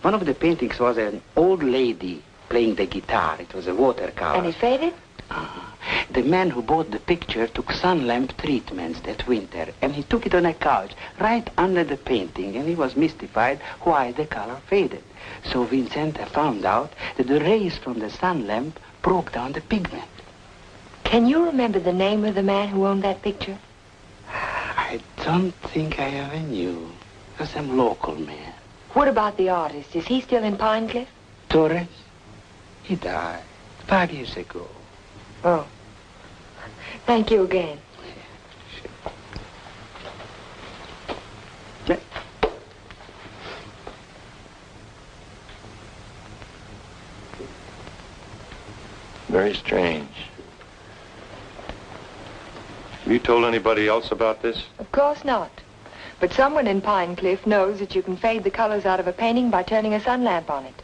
One of the paintings was an old lady playing the guitar. It was a watercolor. And it faded? Ah. The man who bought the picture took sun lamp treatments that winter, and he took it on a couch right under the painting, and he was mystified why the color faded. So Vicente found out that the rays from the sun lamp broke down the pigment. Can you remember the name of the man who owned that picture? Ah, I don't think I ever knew. Some local man. What about the artist? Is he still in Pine Cliff? Torres? He died five years ago. Oh. Thank you again. Very strange. Have you told anybody else about this? Of course not. But someone in Pine Cliff knows that you can fade the colors out of a painting by turning a sun lamp on it.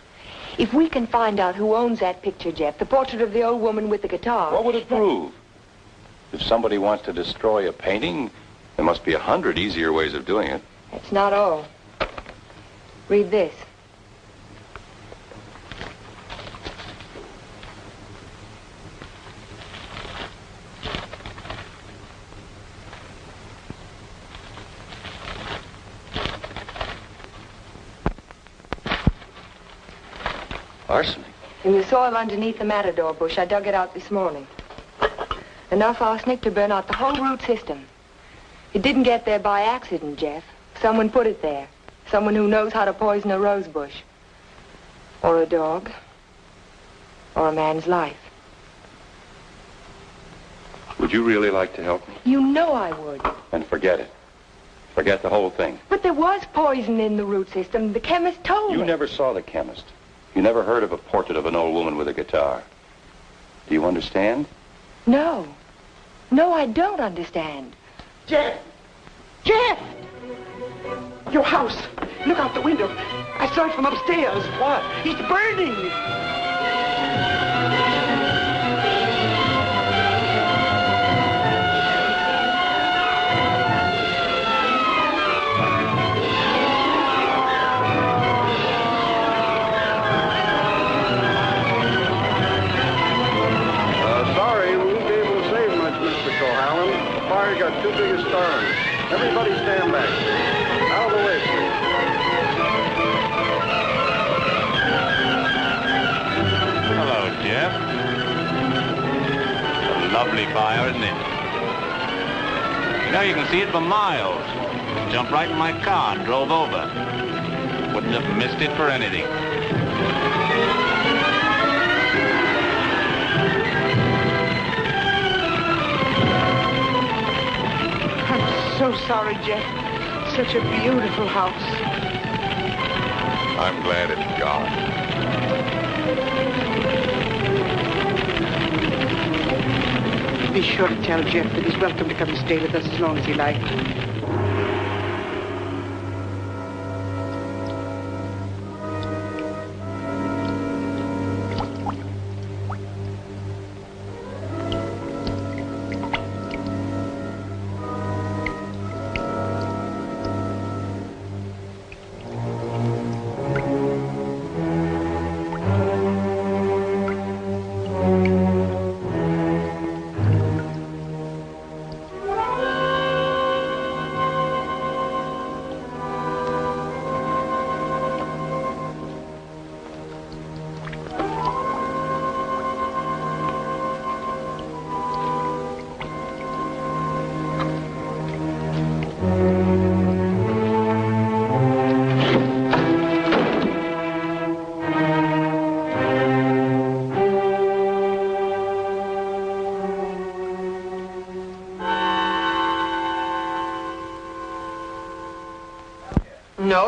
If we can find out who owns that picture, Jeff, the portrait of the old woman with the guitar. What would it prove? If somebody wants to destroy a painting, there must be a hundred easier ways of doing it. That's not all. Read this. Arsenic? In the soil underneath the matador bush, I dug it out this morning. Enough arsenic to burn out the whole root system. It didn't get there by accident, Jeff. Someone put it there. Someone who knows how to poison a rose bush. Or a dog. Or a man's life. Would you really like to help me? You know I would. Then forget it. Forget the whole thing. But there was poison in the root system. The chemist told You me. never saw the chemist. You never heard of a portrait of an old woman with a guitar. Do you understand? No. No, I don't understand. Jeff! Jeff! Your house. Look out the window. I saw it from upstairs. What? It's burning. Lovely fire, isn't it? You know, you can see it for miles. Jumped right in my car and drove over. Wouldn't have missed it for anything. I'm so sorry, Jeff. Such a beautiful house. I'm glad it's gone. Be sure to tell Jeff that he's welcome to come and stay with us as long as he likes.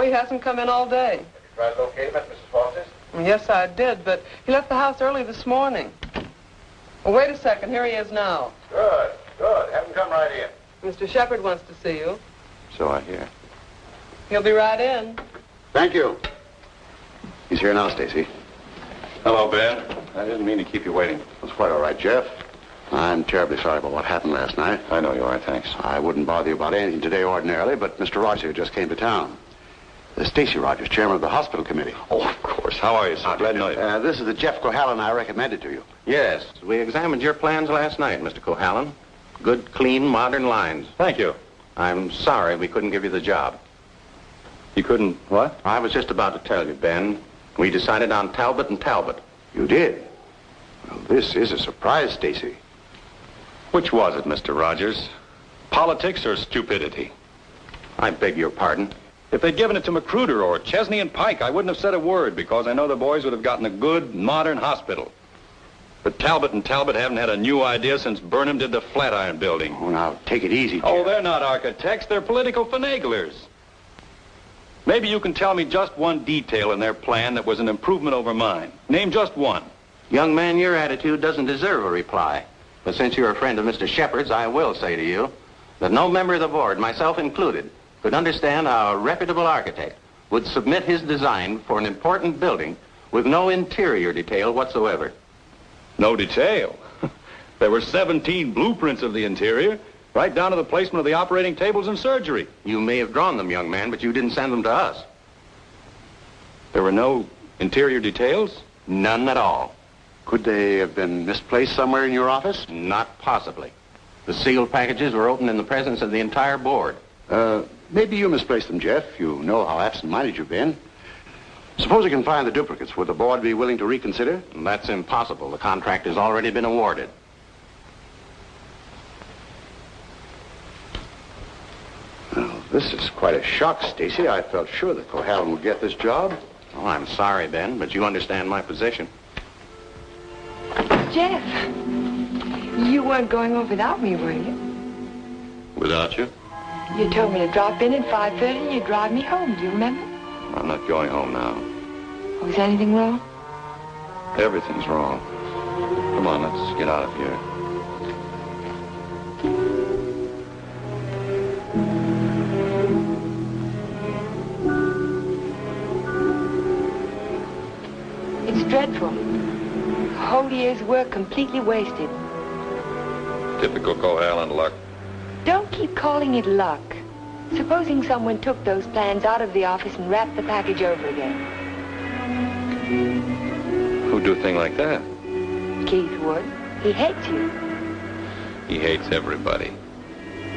He hasn't come in all day. Try to locate him at Mrs. Foster's? Mm, yes, I did, but he left the house early this morning. Well, wait a second. Here he is now. Good, good. Have him come right in. Mr. Shepard wants to see you. So I hear. He'll be right in. Thank you. He's here now, Stacy. Hello, Ben. I didn't mean to keep you waiting. It's quite all right, Jeff. I'm terribly sorry about what happened last night. I know you are, thanks. I wouldn't bother you about anything today ordinarily, but Mr. Rogers just came to town. Uh, Stacy Rogers, chairman of the hospital committee. Oh, of course. How are you, sir? Glad to know you. Uh, this is the Jeff Cohallen I recommended to you. Yes, we examined your plans last night, Mr. Cohallen. Good, clean, modern lines. Thank you. I'm sorry we couldn't give you the job. You couldn't, what? I was just about to tell you, Ben. We decided on Talbot and Talbot. You did? Well, this is a surprise, Stacy. Which was it, Mr. Rogers? Politics or stupidity? I beg your pardon. If they'd given it to Magruder or Chesney and Pike, I wouldn't have said a word because I know the boys would have gotten a good, modern hospital. But Talbot and Talbot haven't had a new idea since Burnham did the Flatiron building. Oh, now, take it easy, Jeff. Oh, they're not architects. They're political finaglers. Maybe you can tell me just one detail in their plan that was an improvement over mine. Name just one. Young man, your attitude doesn't deserve a reply. But since you're a friend of Mr. Shepard's, I will say to you that no member of the board, myself included, could understand how a reputable architect would submit his design for an important building with no interior detail whatsoever. No detail. There were 17 blueprints of the interior, right down to the placement of the operating tables and surgery. You may have drawn them, young man, but you didn't send them to us. There were no interior details? None at all. Could they have been misplaced somewhere in your office? Not possibly. The sealed packages were opened in the presence of the entire board. Uh, maybe you misplaced them, Jeff. You know how absent-minded you've been. Suppose you can find the duplicates. Would the board be willing to reconsider? That's impossible. The contract has already been awarded. Well, this is quite a shock, Stacy. I felt sure that Cohallen would get this job. Oh, I'm sorry, Ben, but you understand my position. Jeff, you weren't going off without me, were you? Without you? You told me to drop in at 5.30 and you'd drive me home. Do you remember? I'm not going home now. Oh, Was anything wrong? Everything's wrong. Come on, let's get out of here. It's dreadful. A whole year's work completely wasted. Typical Cohallen luck. Don't keep calling it luck. Supposing someone took those plans out of the office and wrapped the package over again. Who'd do a thing like that? Keith would. He hates you. He hates everybody.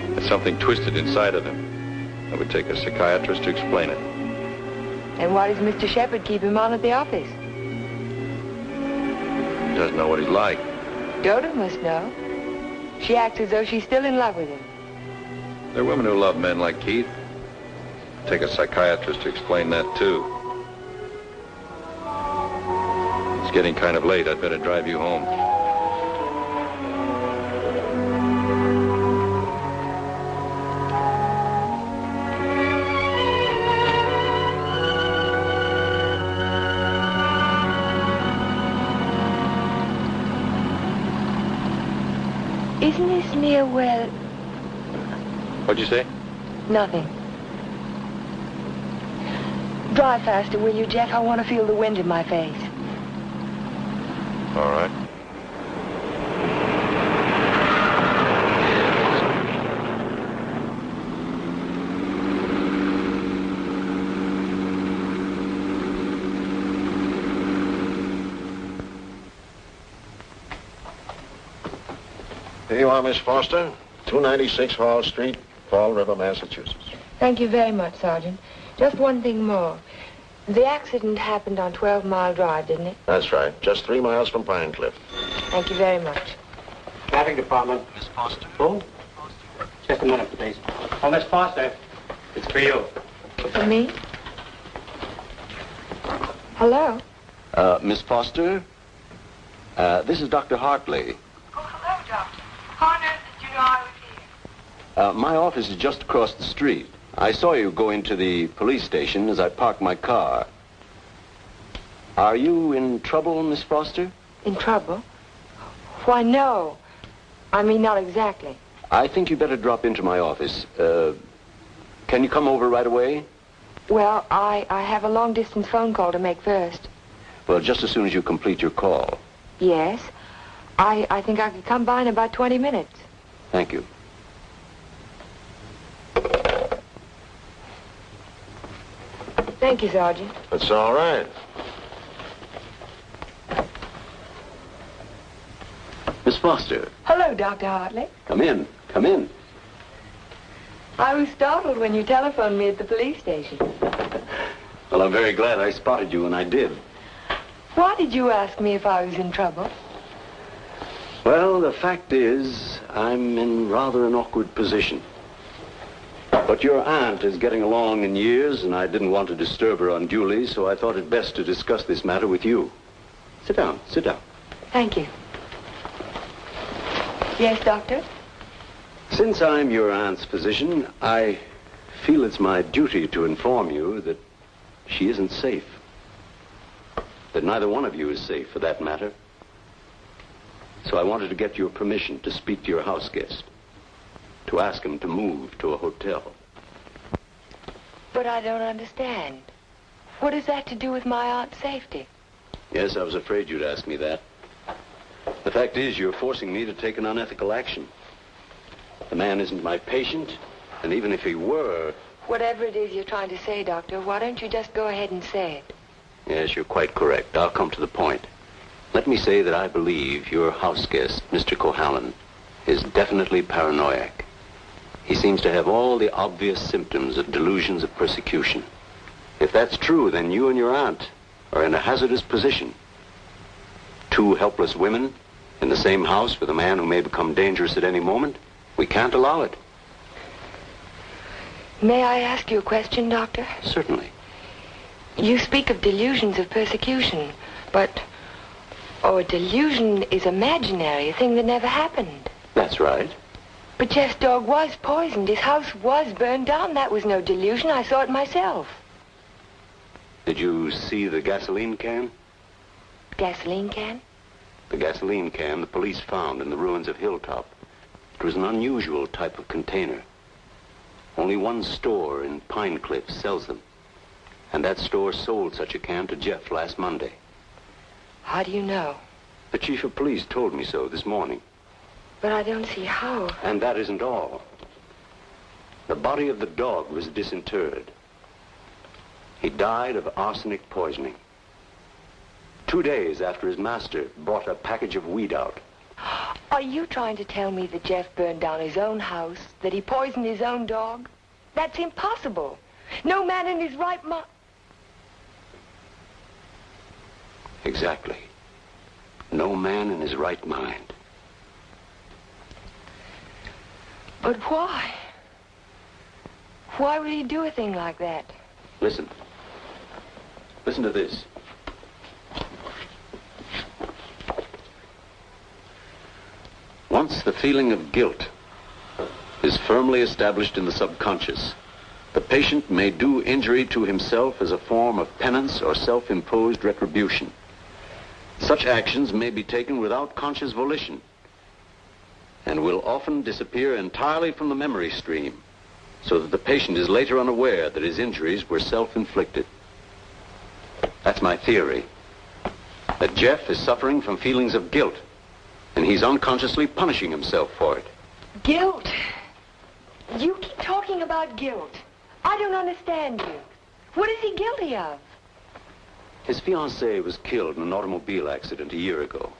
There's something twisted inside of him. It would take a psychiatrist to explain it. And why does Mr. Shepard keep him on at the office? He doesn't know what he's like. Dodo must know. She acts as though she's still in love with him. There are women who love men like Keith. Take a psychiatrist to explain that, too. It's getting kind of late. I'd better drive you home. Isn't this near where... What'd you say? Nothing. Drive faster, will you, Jeff? I want to feel the wind in my face. All right. Here you are, Miss Foster. 296 Hall Street, Fall River, Massachusetts. Thank you very much, Sergeant. Just one thing more. The accident happened on 12 Mile Drive, didn't it? That's right. Just three miles from Pine Cliff. Thank you very much. Traffic Department. Miss Foster. Who? Just a minute, please. Oh, Miss Foster. It's for you. For me? Hello? Uh, Miss Foster? Uh, this is Dr. Hartley. Hello, Doctor. How on earth did you know I was here? Uh, my office is just across the street. I saw you go into the police station as I parked my car. Are you in trouble, Miss Foster? In trouble? Why, no. I mean, not exactly. I think you better drop into my office. Uh, can you come over right away? Well, I, I have a long-distance phone call to make first. Well, just as soon as you complete your call. Yes. I, I think I could come by in about 20 minutes. Thank you. Thank you, Sergeant. That's all right. Miss Foster, Hello, Dr. Hartley. come in. Come in. I was startled when you telephoned me at the police station. Well, I'm very glad I spotted you when I did. Why did you ask me if I was in trouble? Well, the fact is, I'm in rather an awkward position. But your aunt is getting along in years, and I didn't want to disturb her unduly, so I thought it best to discuss this matter with you. Sit down, sit down. Thank you. Yes, Doctor? Since I'm your aunt's physician, I feel it's my duty to inform you that she isn't safe. That neither one of you is safe, for that matter. So I wanted to get your permission to speak to your house guest, to ask him to move to a hotel. But I don't understand. What has that to do with my aunt's safety? Yes, I was afraid you'd ask me that. The fact is, you're forcing me to take an unethical action. The man isn't my patient, and even if he were, Whatever it is you're trying to say, Doctor, why don't you just go ahead and say it? yes, you're quite correct. I'll come to the point. Let me say that I believe your house guest, Mr. Cohallen, is definitely paranoiac. He seems to have all the obvious symptoms of delusions of persecution. If that's true, then you and your aunt are in a hazardous position. Two helpless women in the same house with a man who may become dangerous at any moment. We can't allow it. May I ask you a question, Doctor? Certainly. You speak of delusions of persecution, but... Oh, a delusion is imaginary, a thing that never happened. That's right. But Jeff's dog was poisoned. His house was burned down. That was no delusion. I saw it myself. Did you see the gasoline can? Gasoline can? The gasoline can the police found in the ruins of Hilltop. It was an unusual type of container. Only one store in Pine Cliff sells them. And that store sold such a can to Jeff last Monday. How do you know? The chief of police told me so this morning. But I don't see how. And that isn't all. The body of the dog was disinterred. He died of arsenic poisoning. Two days after his master brought a package of weed out. Are you trying to tell me that Jeff burned down his own house, that he poisoned his own dog? That's impossible. No man in his right mind... Exactly. No man in his right mind. But why? Why would he do a thing like that? Listen. Listen to this. Once the feeling of guilt is firmly established in the subconscious, the patient may do injury to himself as a form of penance or self-imposed retribution. Such actions may be taken without conscious volition and will often disappear entirely from the memory stream so that the patient is later unaware that his injuries were self-inflicted. That's my theory. That Jeff is suffering from feelings of guilt, and he's unconsciously punishing himself for it. Guilt. You keep talking about guilt. I don't understand you. What is he guilty of? His fiancée was killed in an automobile accident a year ago,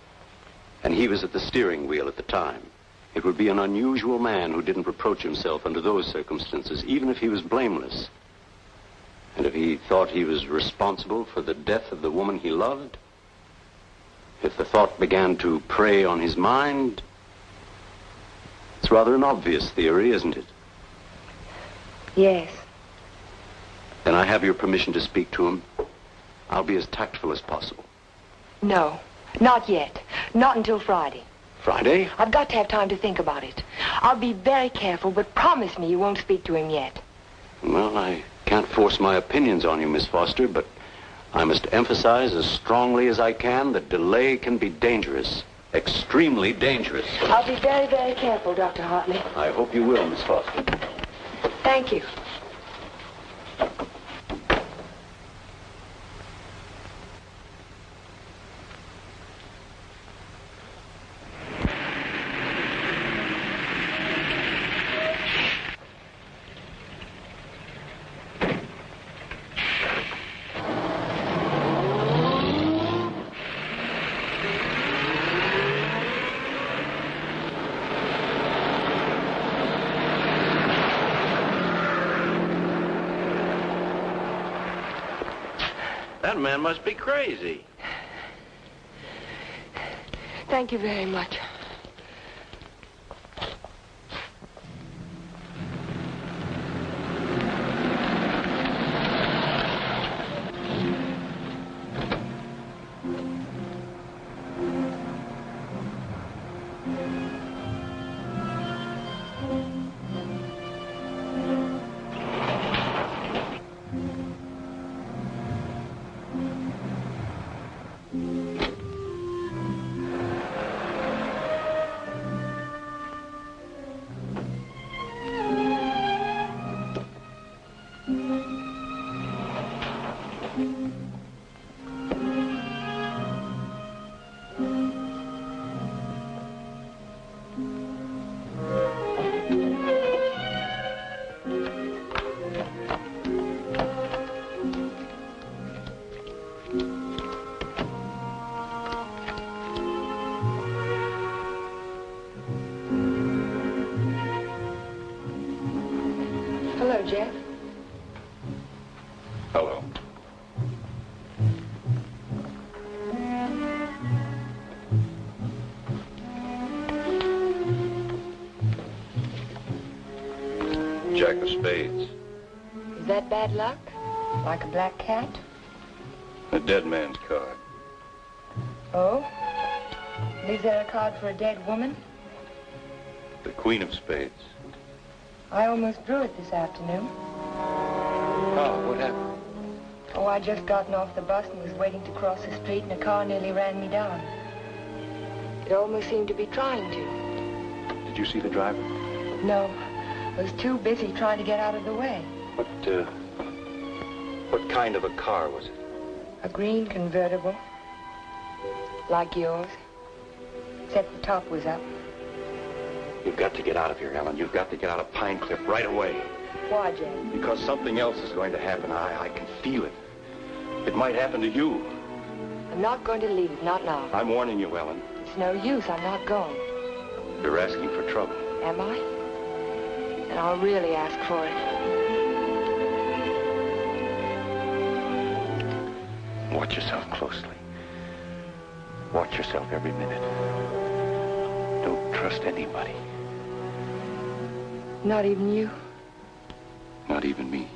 and he was at the steering wheel at the time. It would be an unusual man who didn't reproach himself under those circumstances, even if he was blameless. And if he thought he was responsible for the death of the woman he loved, if the thought began to prey on his mind, it's rather an obvious theory, isn't it? Yes. Then I have your permission to speak to him. I'll be as tactful as possible. No, not yet. Not until Friday. Friday? I've got to have time to think about it. I'll be very careful, but promise me you won't speak to him yet. Well, I can't force my opinions on you, Miss Foster, but I must emphasize as strongly as I can that delay can be dangerous. Extremely dangerous. I'll be very, very careful, Dr. Hartley. I hope you will, Miss Foster. Thank you. Man must be crazy. Thank you very much. Hello, Jeff. Hello. Jack of spades. Is that bad luck? Like a black cat? A dead man's card. Oh? Is there a card for a dead woman? The queen of spades. I almost drew it this afternoon. Oh, what happened? Oh, I just gotten off the bus and was waiting to cross the street and a car nearly ran me down. It almost seemed to be trying to. Did you see the driver? No, I was too busy trying to get out of the way. What, uh, what kind of a car was it? A green convertible. Like yours. Except the top was up. You've got to get out of here, Ellen. You've got to get out of Pine Cliff right away. Why, Jane? Because something else is going to happen. I, I can feel it. It might happen to you. I'm not going to leave, not now. I'm warning you, Ellen. It's no use, I'm not going. You're asking for trouble. Am I? And I'll really ask for it. Watch yourself closely. Watch yourself every minute. Don't trust anybody. Not even you? Not even me.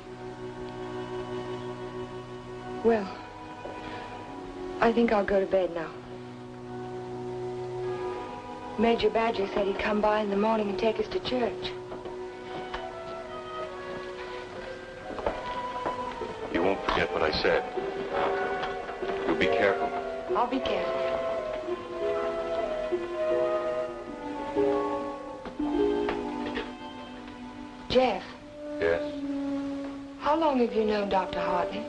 Well, I think I'll go to bed now. Major Badger said he'd come by in the morning and take us to church. You won't forget what I said. You'll be careful. I'll be careful. Jeff, Yes? how long have you known Dr. Hartley?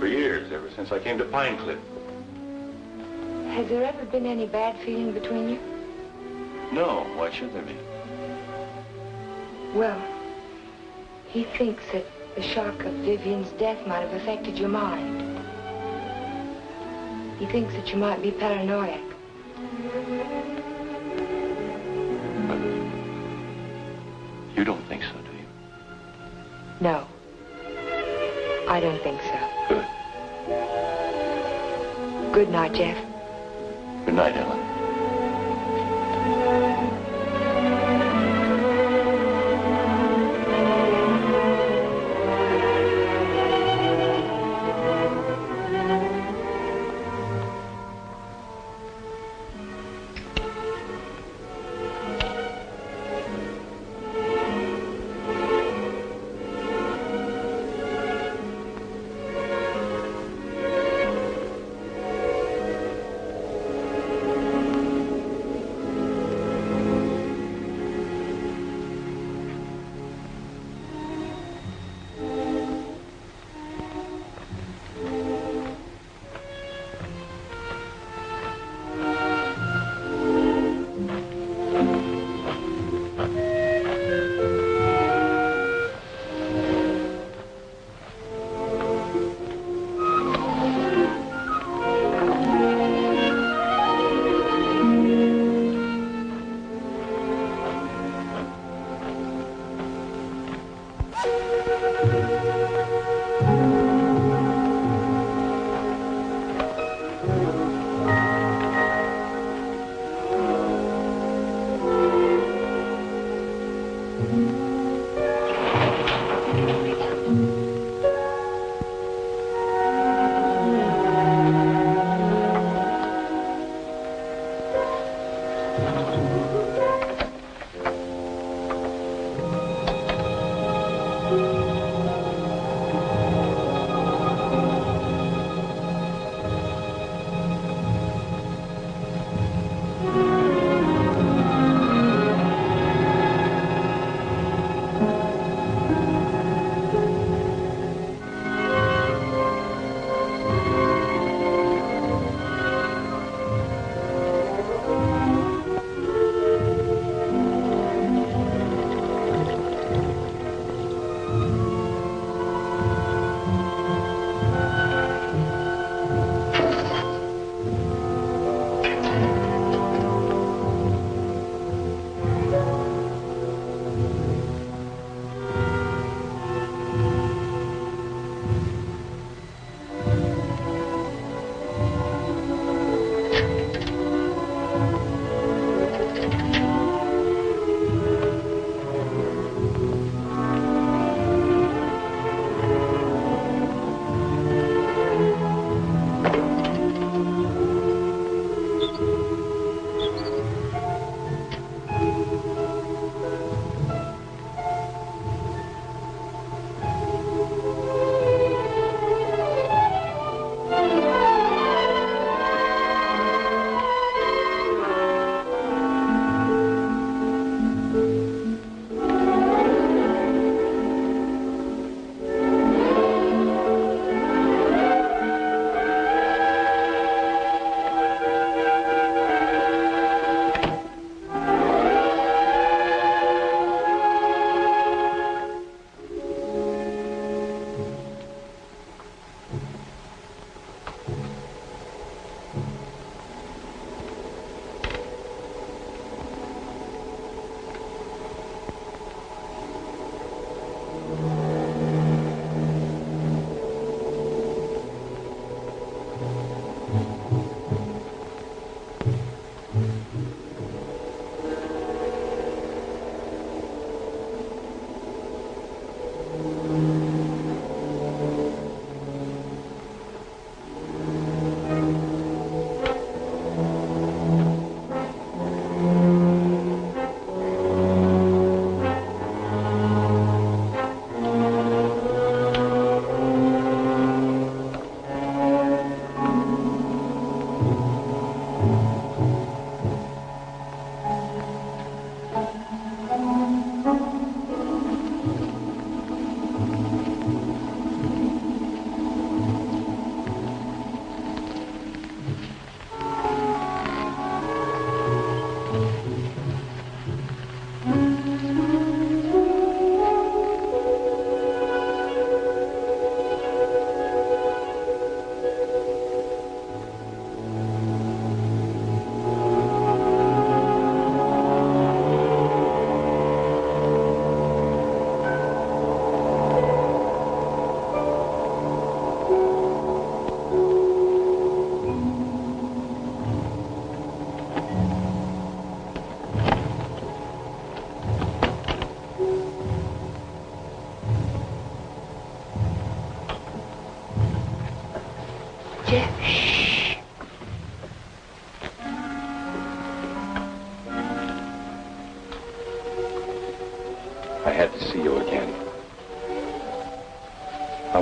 For years, ever since I came to Pine Cliff. Has there ever been any bad feeling between you? No, why should there be? Well, he thinks that the shock of Vivian's death might have affected your mind. He thinks that you might be paranoid. You don't think so, do you? No. I don't think so. Good. Good night, Jeff. Good night, Ellen.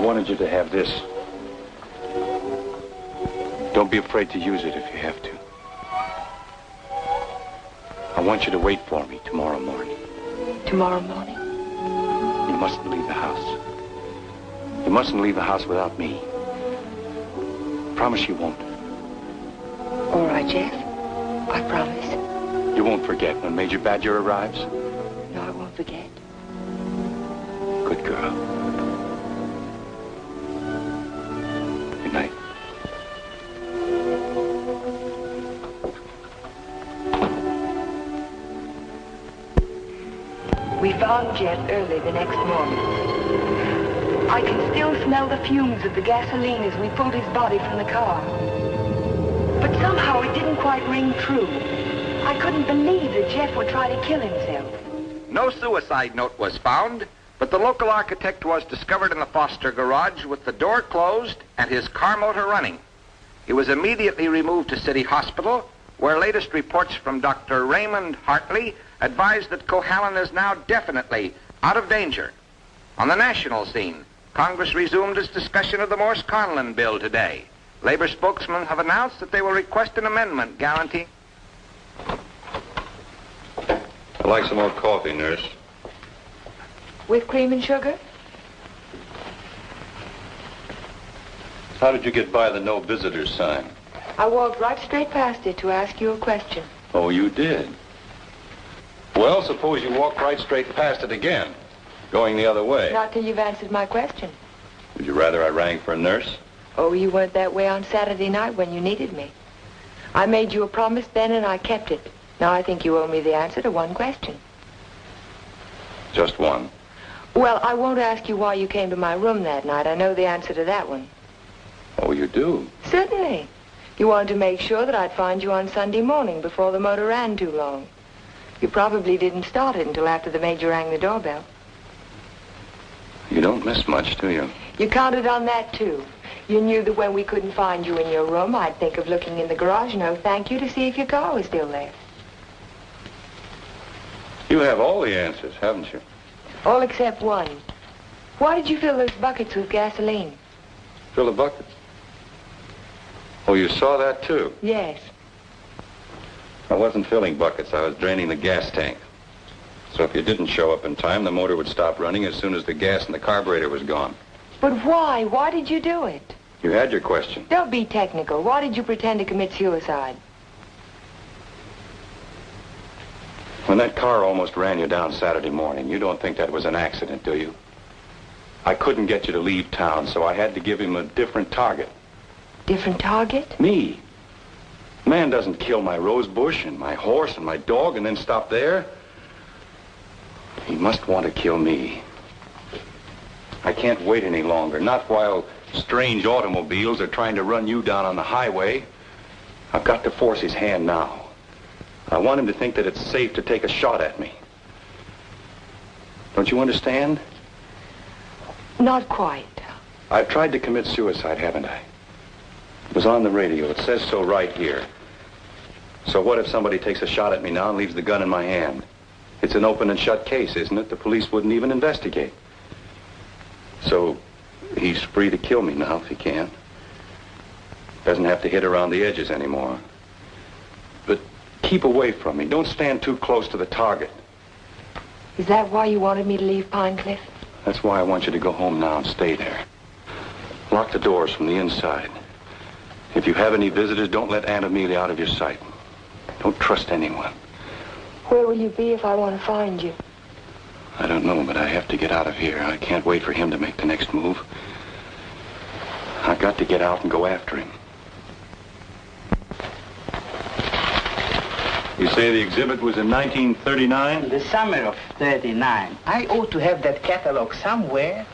Wanted you to have this. Don't be afraid to use it if you have to. I want you to wait for me tomorrow morning. Tomorrow morning? You mustn't leave the house. You mustn't leave the house without me. Promise you won't. All right, Jeff. I promise. You won't forget when Major Badger arrives? No, I won't forget. Good girl. We found Jeff early the next morning. I can still smell the fumes of the gasoline as we pulled his body from the car. But somehow it didn't quite ring true. I couldn't believe that Jeff would try to kill himself. No suicide note was found, but the local architect was discovered in the Foster garage with the door closed and his car motor running. He was immediately removed to City Hospital, where latest reports from Dr. Raymond Hartley advise that Cohallen is now definitely out of danger. On the national scene, Congress resumed its discussion of the Morse Conlon bill today. Labor spokesmen have announced that they will request an amendment guaranteeing. I'd like some more coffee, nurse. With cream and sugar? How did you get by the no visitors sign? I walked right straight past it to ask you a question. Oh, you did? Well, suppose you walk right straight past it again, going the other way. Not till you've answered my question. Would you rather I rang for a nurse? Oh, you weren't that way on Saturday night when you needed me. I made you a promise then and I kept it. Now I think you owe me the answer to one question. Just one. Well, I won't ask you why you came to my room that night. I know the answer to that one. Oh, you do? Certainly. You wanted to make sure that I'd find you on Sunday morning before the motor ran too long. You probably didn't start it until after the major rang the doorbell. You don't miss much, do you? You counted on that, too. You knew that when we couldn't find you in your room, I'd think of looking in the garage, no thank you, to see if your car was still there. You have all the answers, haven't you? All except one. Why did you fill those buckets with gasoline? Fill the bucket. Oh, you saw that, too? Yes. I wasn't filling buckets. I was draining the gas tank. So if you didn't show up in time, the motor would stop running as soon as the gas in the carburetor was gone. But why? Why did you do it? You had your question. Don't be technical. Why did you pretend to commit suicide? When that car almost ran you down Saturday morning, you don't think that was an accident, do you? I couldn't get you to leave town, so I had to give him a different target. Different target? Me. Man doesn't kill my rose bush and my horse and my dog and then stop there. He must want to kill me. I can't wait any longer, not while strange automobiles are trying to run you down on the highway. I've got to force his hand now. I want him to think that it's safe to take a shot at me. Don't you understand? Not quite. I've tried to commit suicide, haven't I? It was on the radio. It says so right here. So what if somebody takes a shot at me now and leaves the gun in my hand? It's an open and shut case, isn't it? The police wouldn't even investigate. So he's free to kill me now if he can. Doesn't have to hit around the edges anymore. But keep away from me. Don't stand too close to the target. Is that why you wanted me to leave Pine Cliff? That's why I want you to go home now and stay there. Lock the doors from the inside. If you have any visitors, don't let Aunt Amelia out of your sight. Don't trust anyone. Where will you be if I want to find you? I don't know, but I have to get out of here. I can't wait for him to make the next move. I've got to get out and go after him. You say the exhibit was in 1939? The summer of 39. I ought to have that catalog somewhere.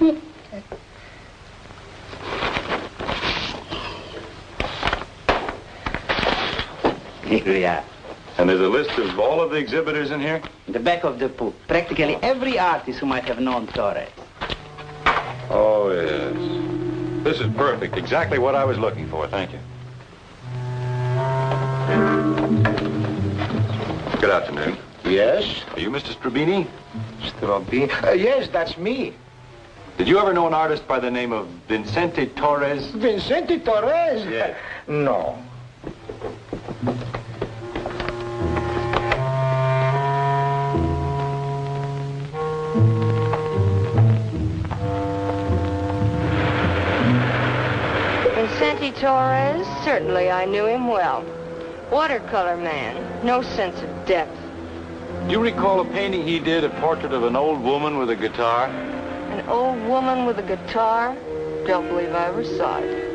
Here we are. And there's a list of all of the exhibitors in here? In the back of the book. Practically every artist who might have known Torres. Oh, yes. This is perfect. Exactly what I was looking for. Thank you. Good afternoon. Yes? Are you Mr. Strabini? Strabini? Uh, yes, that's me. Did you ever know an artist by the name of Vicente Torres? Vicente Torres? Yes. No. Vicente Torres? Certainly I knew him well. Watercolor man. No sense of depth. Do you recall a painting he did, a portrait of an old woman with a guitar? An old woman with a guitar? Don't believe I ever saw it.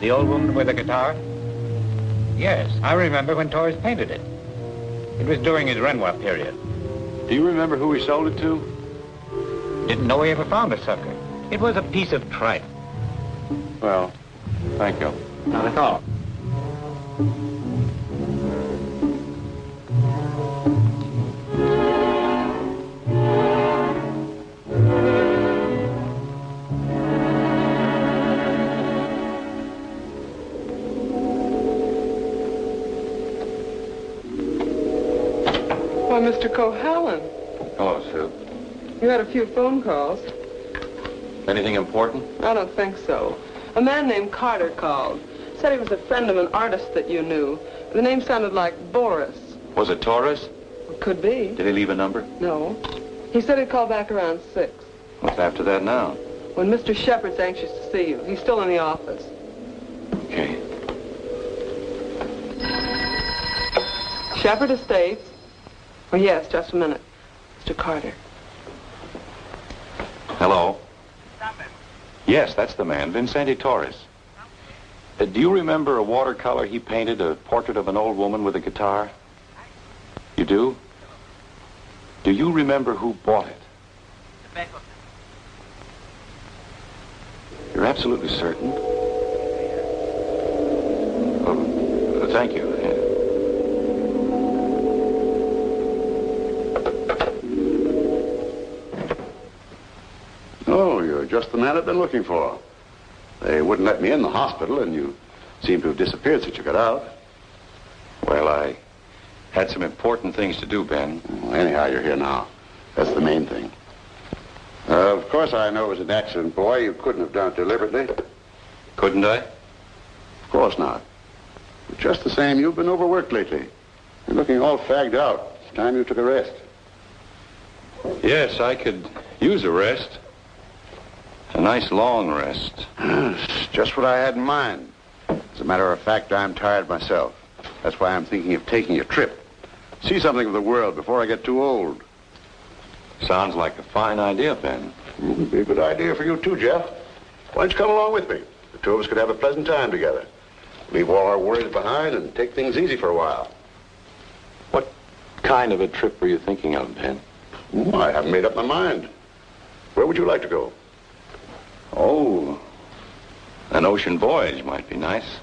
The old woman with a guitar? Yes, I remember when Torres painted it. It was during his Renoir period. Do you remember who he sold it to? Didn't know he ever found a sucker. It was a piece of tripe. Well, thank you. Not at all. Mr. Cohallen, Hello, Sue. you had a few phone calls. Anything important? I don't think so. A man named Carter called. Said he was a friend of an artist that you knew. The name sounded like Boris. Was it Torres? Could be. Did he leave a number? No. He said he'd call back around six. What's after that now? When Mr. Shepard's anxious to see you. He's still in the office. Okay. Shepard Estates. Oh, yes, just a minute. Mr. Carter. Hello? Yes, that's the man, Vicente Torres. Uh, do you remember a watercolor he painted, a portrait of an old woman with a guitar? You do? Do you remember who bought it? You're absolutely certain? Oh, thank you. Just the man I've been looking for. They wouldn't let me in the hospital, and you seem to have disappeared since you got out. Well, I had some important things to do, Ben. Well, anyhow, you're here now. That's the main thing. Uh, of course, I know it was an accident, boy. You couldn't have done it deliberately. Couldn't I? Of course not. But just the same, you've been overworked lately. You're looking all fagged out. It's time you took a rest. Yes, I could use a rest. A nice long rest. Just what I had in mind. As a matter of fact, I'm tired myself. That's why I'm thinking of taking a trip. See something of the world before I get too old. Sounds like a fine idea, Ben. It'd be a good idea for you, too, Jeff. Why don't you come along with me? The two of us could have a pleasant time together. Leave all our worries behind and take things easy for a while. What kind of a trip were you thinking of, Ben? Oh, I haven't made up my mind. Where would you like to go? Oh, an ocean voyage might be nice.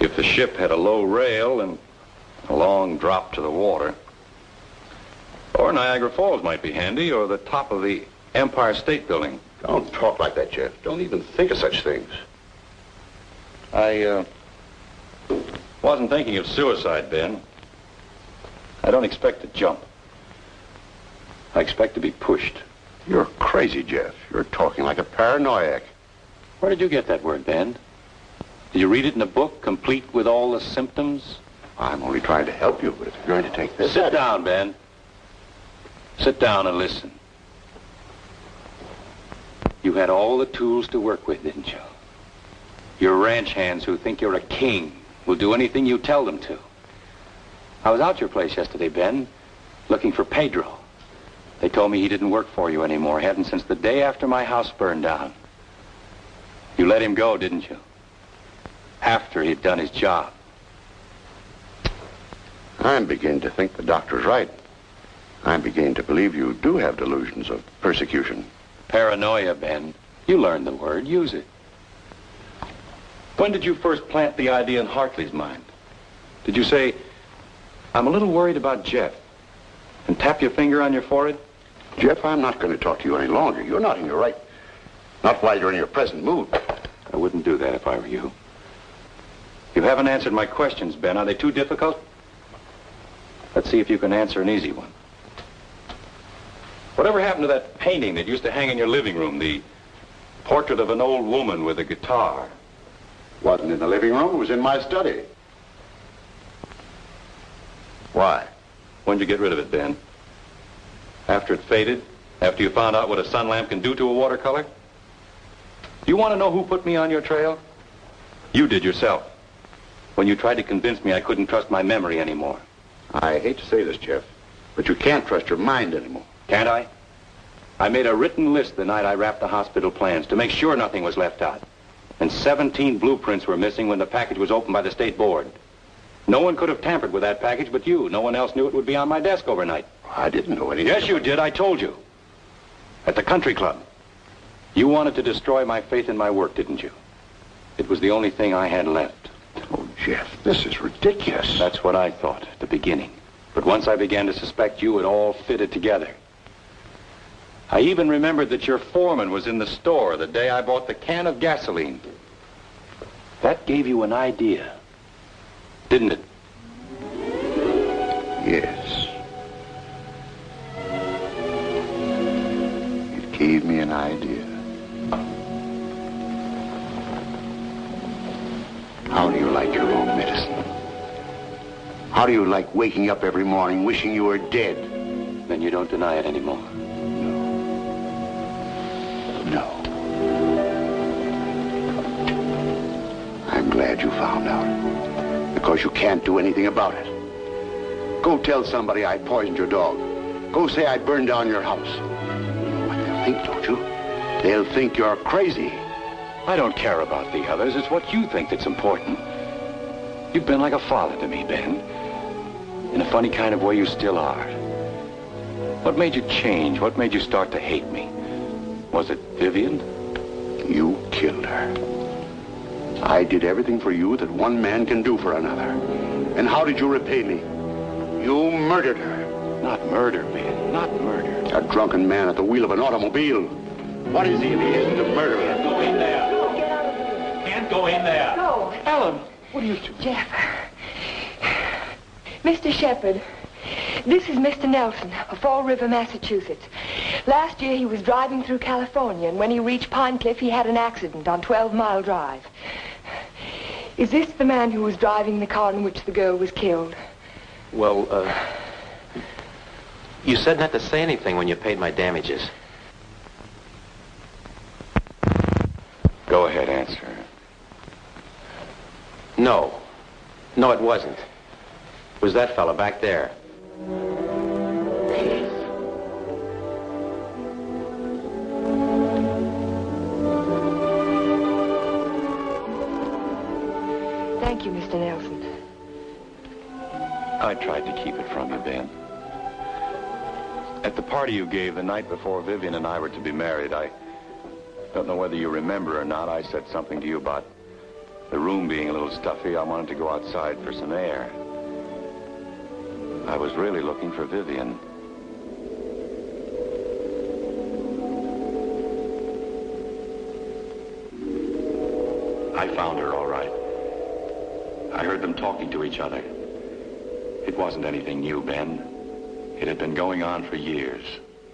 If the ship had a low rail and a long drop to the water. Or Niagara Falls might be handy, or the top of the Empire State Building. Don't talk like that, Jeff. Don't even think of such things. I, uh, wasn't thinking of suicide, Ben. I don't expect to jump. I expect to be pushed. You're crazy, Jeff. You're talking like a paranoiac. Where did you get that word, Ben? Did you read it in a book, complete with all the symptoms? I'm only trying to help you, but if you're going to take this... Sit down, Ben. Sit down and listen. You had all the tools to work with, didn't you? Your ranch hands who think you're a king will do anything you tell them to. I was out your place yesterday, Ben, looking for Pedro. They told me he didn't work for you anymore. Hadn't since the day after my house burned down. You let him go, didn't you? After he'd done his job. I'm beginning to think the doctor's right. I'm beginning to believe you do have delusions of persecution. Paranoia, Ben. You learned the word. Use it. When did you first plant the idea in Hartley's mind? Did you say, I'm a little worried about Jeff, and tap your finger on your forehead? Jeff, I'm not going to talk to you any longer. You're not in your right. Not while you're in your present mood. I wouldn't do that if I were you. You haven't answered my questions, Ben. Are they too difficult? Let's see if you can answer an easy one. Whatever happened to that painting that used to hang in your living room, the portrait of an old woman with a guitar? Wasn't in the living room. It was in my study. Why? When'd you get rid of it, Ben? After it faded? After you found out what a sun lamp can do to a watercolor? Do you want to know who put me on your trail? You did yourself. When you tried to convince me I couldn't trust my memory anymore. I hate to say this, Jeff, but you can't trust your mind anymore. Can't I? I made a written list the night I wrapped the hospital plans to make sure nothing was left out. And 17 blueprints were missing when the package was opened by the state board. No one could have tampered with that package but you. No one else knew it would be on my desk overnight. I didn't know anything. Yes, you did. I told you. At the country club. You wanted to destroy my faith in my work, didn't you? It was the only thing I had left. Oh, Jeff, this is ridiculous. That's what I thought at the beginning. But once I began to suspect you, it all fitted together. I even remembered that your foreman was in the store the day I bought the can of gasoline. That gave you an idea, didn't it? Yes. Gave me an idea. How do you like your own medicine? How do you like waking up every morning wishing you were dead? Then you don't deny it anymore. No. No. I'm glad you found out. Because you can't do anything about it. Go tell somebody I poisoned your dog. Go say I burned down your house. They'll think you're crazy. I don't care about the others. It's what you think that's important. You've been like a father to me, Ben. In a funny kind of way, you still are. What made you change? What made you start to hate me? Was it Vivian? You killed her. I did everything for you that one man can do for another. And how did you repay me? You murdered her. Not murder, Ben. Not murder. A drunken man at the wheel of an automobile. What is he if he isn't a murderer? Can't Go in there. Can't go in there. No. Ellen, what are you two? Jeff. Mr. Shepard, this is Mr. Nelson of Fall River, Massachusetts. Last year he was driving through California, and when he reached Pine Cliff, he had an accident on 12 Mile Drive. Is this the man who was driving the car in which the girl was killed? Well, uh, you said not to say anything when you paid my damages. Go ahead, answer. No. No, it wasn't. It was that fella back there. Thank you, Mr. Nelson. I tried to keep it from you, Ben. At the party you gave the night before Vivian and I were to be married, I don't know whether you remember or not, I said something to you about the room being a little stuffy. I wanted to go outside for some air. I was really looking for Vivian. I found her, all right. I heard them talking to each other. It wasn't anything new, Ben. It had been going on for years.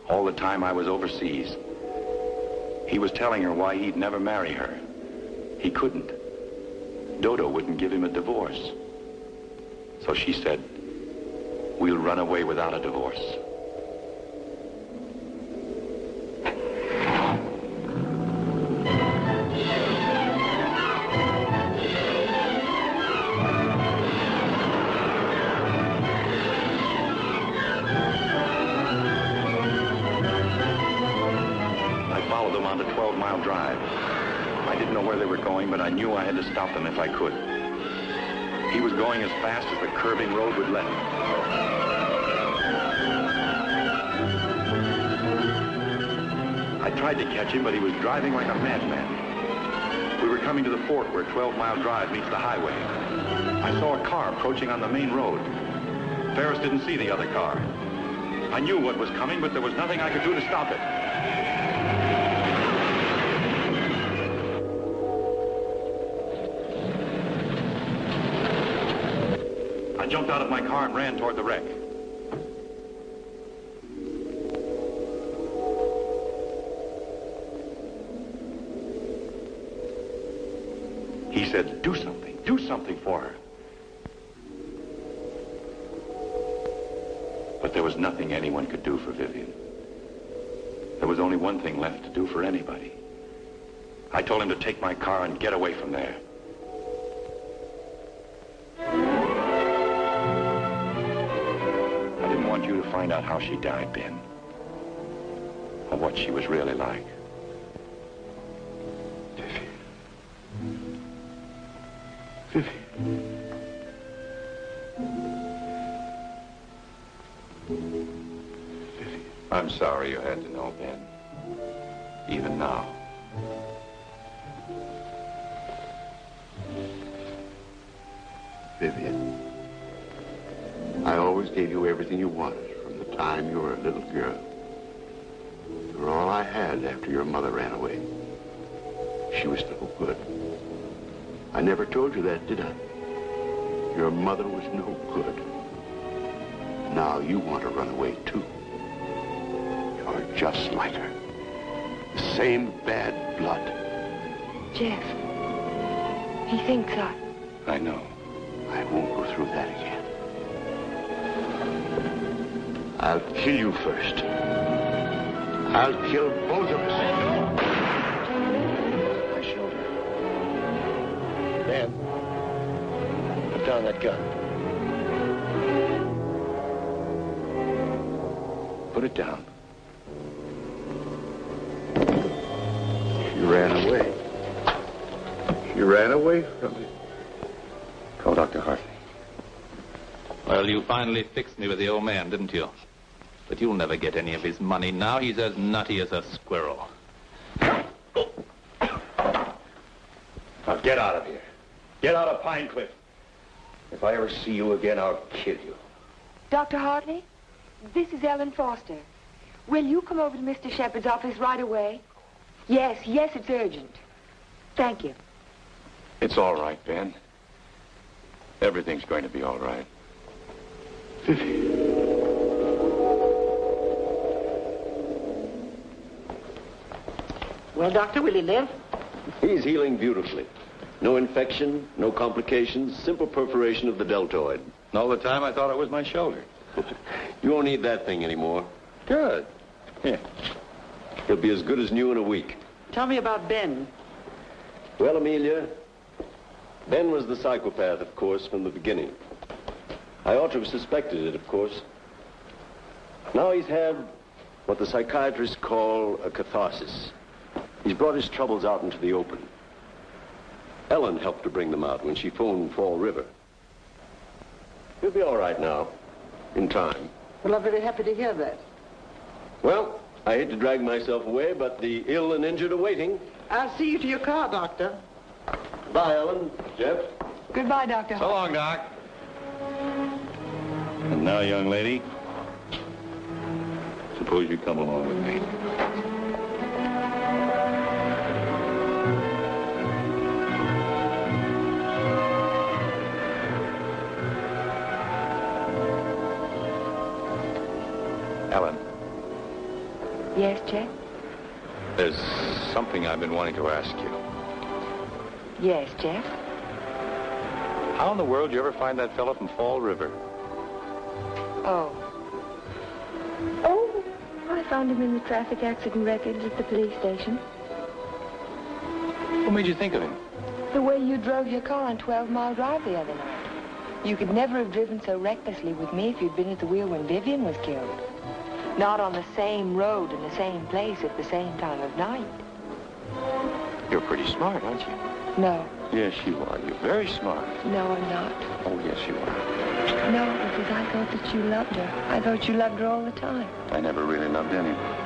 All the time I was overseas. He was telling her why he'd never marry her. He couldn't. Dodo wouldn't give him a divorce. So she said, we'll run away without a divorce. They were going, but I knew I had to stop them if I could. He was going as fast as the curving road would let him. I tried to catch him, but he was driving like a madman. We were coming to the fort where 12 Mile Drive meets the highway. I saw a car approaching on the main road. Ferris didn't see the other car. I knew what was coming, but there was nothing I could do to stop it. I jumped out of my car and ran toward the wreck. He said, do something, do something for her. But there was nothing anyone could do for Vivian. There was only one thing left to do for anybody. I told him to take my car and get away from there. Out how she died, Ben. Or what she was really like. I'm sorry you had to time you were a little girl. You were all I had after your mother ran away. She was no good. I never told you that, did I? Your mother was no good. Now you want to run away, too. You're just like her. The same bad blood. Jeff, he thinks I... I know. I won't go through that again. I'll kill you first. I'll kill both of us. My shoulder. Dan, put down that gun. Put it down. She ran away. She ran away from me. Call Dr. Hartley. Well, you finally fixed me with the old man, didn't you? But you'll never get any of his money now. He's as nutty as a squirrel. Now get out of here. Get out of Pine Cliff. If I ever see you again, I'll kill you. Dr. Hartley, this is Ellen Foster. Will you come over to Mr. Shepard's office right away? Yes, yes, it's urgent. Thank you. It's all right, Ben. Everything's going to be all right. Well, Doctor, will he live? He's healing beautifully. No infection, no complications, simple perforation of the deltoid. And all the time I thought it was my shoulder. You won't need that thing anymore. Good. Here. He'll be as good as new in a week. Tell me about Ben. Well, Amelia, Ben was the psychopath, of course, from the beginning. I ought to have suspected it, of course. Now he's had what the psychiatrists call a catharsis. He's brought his troubles out into the open. Ellen helped to bring them out when she phoned Fall River. He'll be all right now, in time. Well, I'm very happy to hear that. Well, I hate to drag myself away, but the ill and injured are waiting. I'll see you to your car, Doctor. Bye, Ellen. Jeff? Goodbye, Dr. So long, Doc. And now, young lady, suppose you come along with me. Ellen, Yes, Jeff? there's something I've been wanting to ask you. Yes, Jeff? How in the world did you ever find that fellow from Fall River? Oh. Oh, I found him in the traffic accident records at the police station. What made you think of him? The way you drove your car on 12 Mile Drive the other night. You could never have driven so recklessly with me if you'd been at the wheel when Vivian was killed. Not on the same road in the same place at the same time of night. You're pretty smart, aren't you? No, Yes, you are. You're very smart. no, I'm not. Oh, yes, you are. No, because I thought that you loved her. I thought you loved her all the time. I never really loved anyone.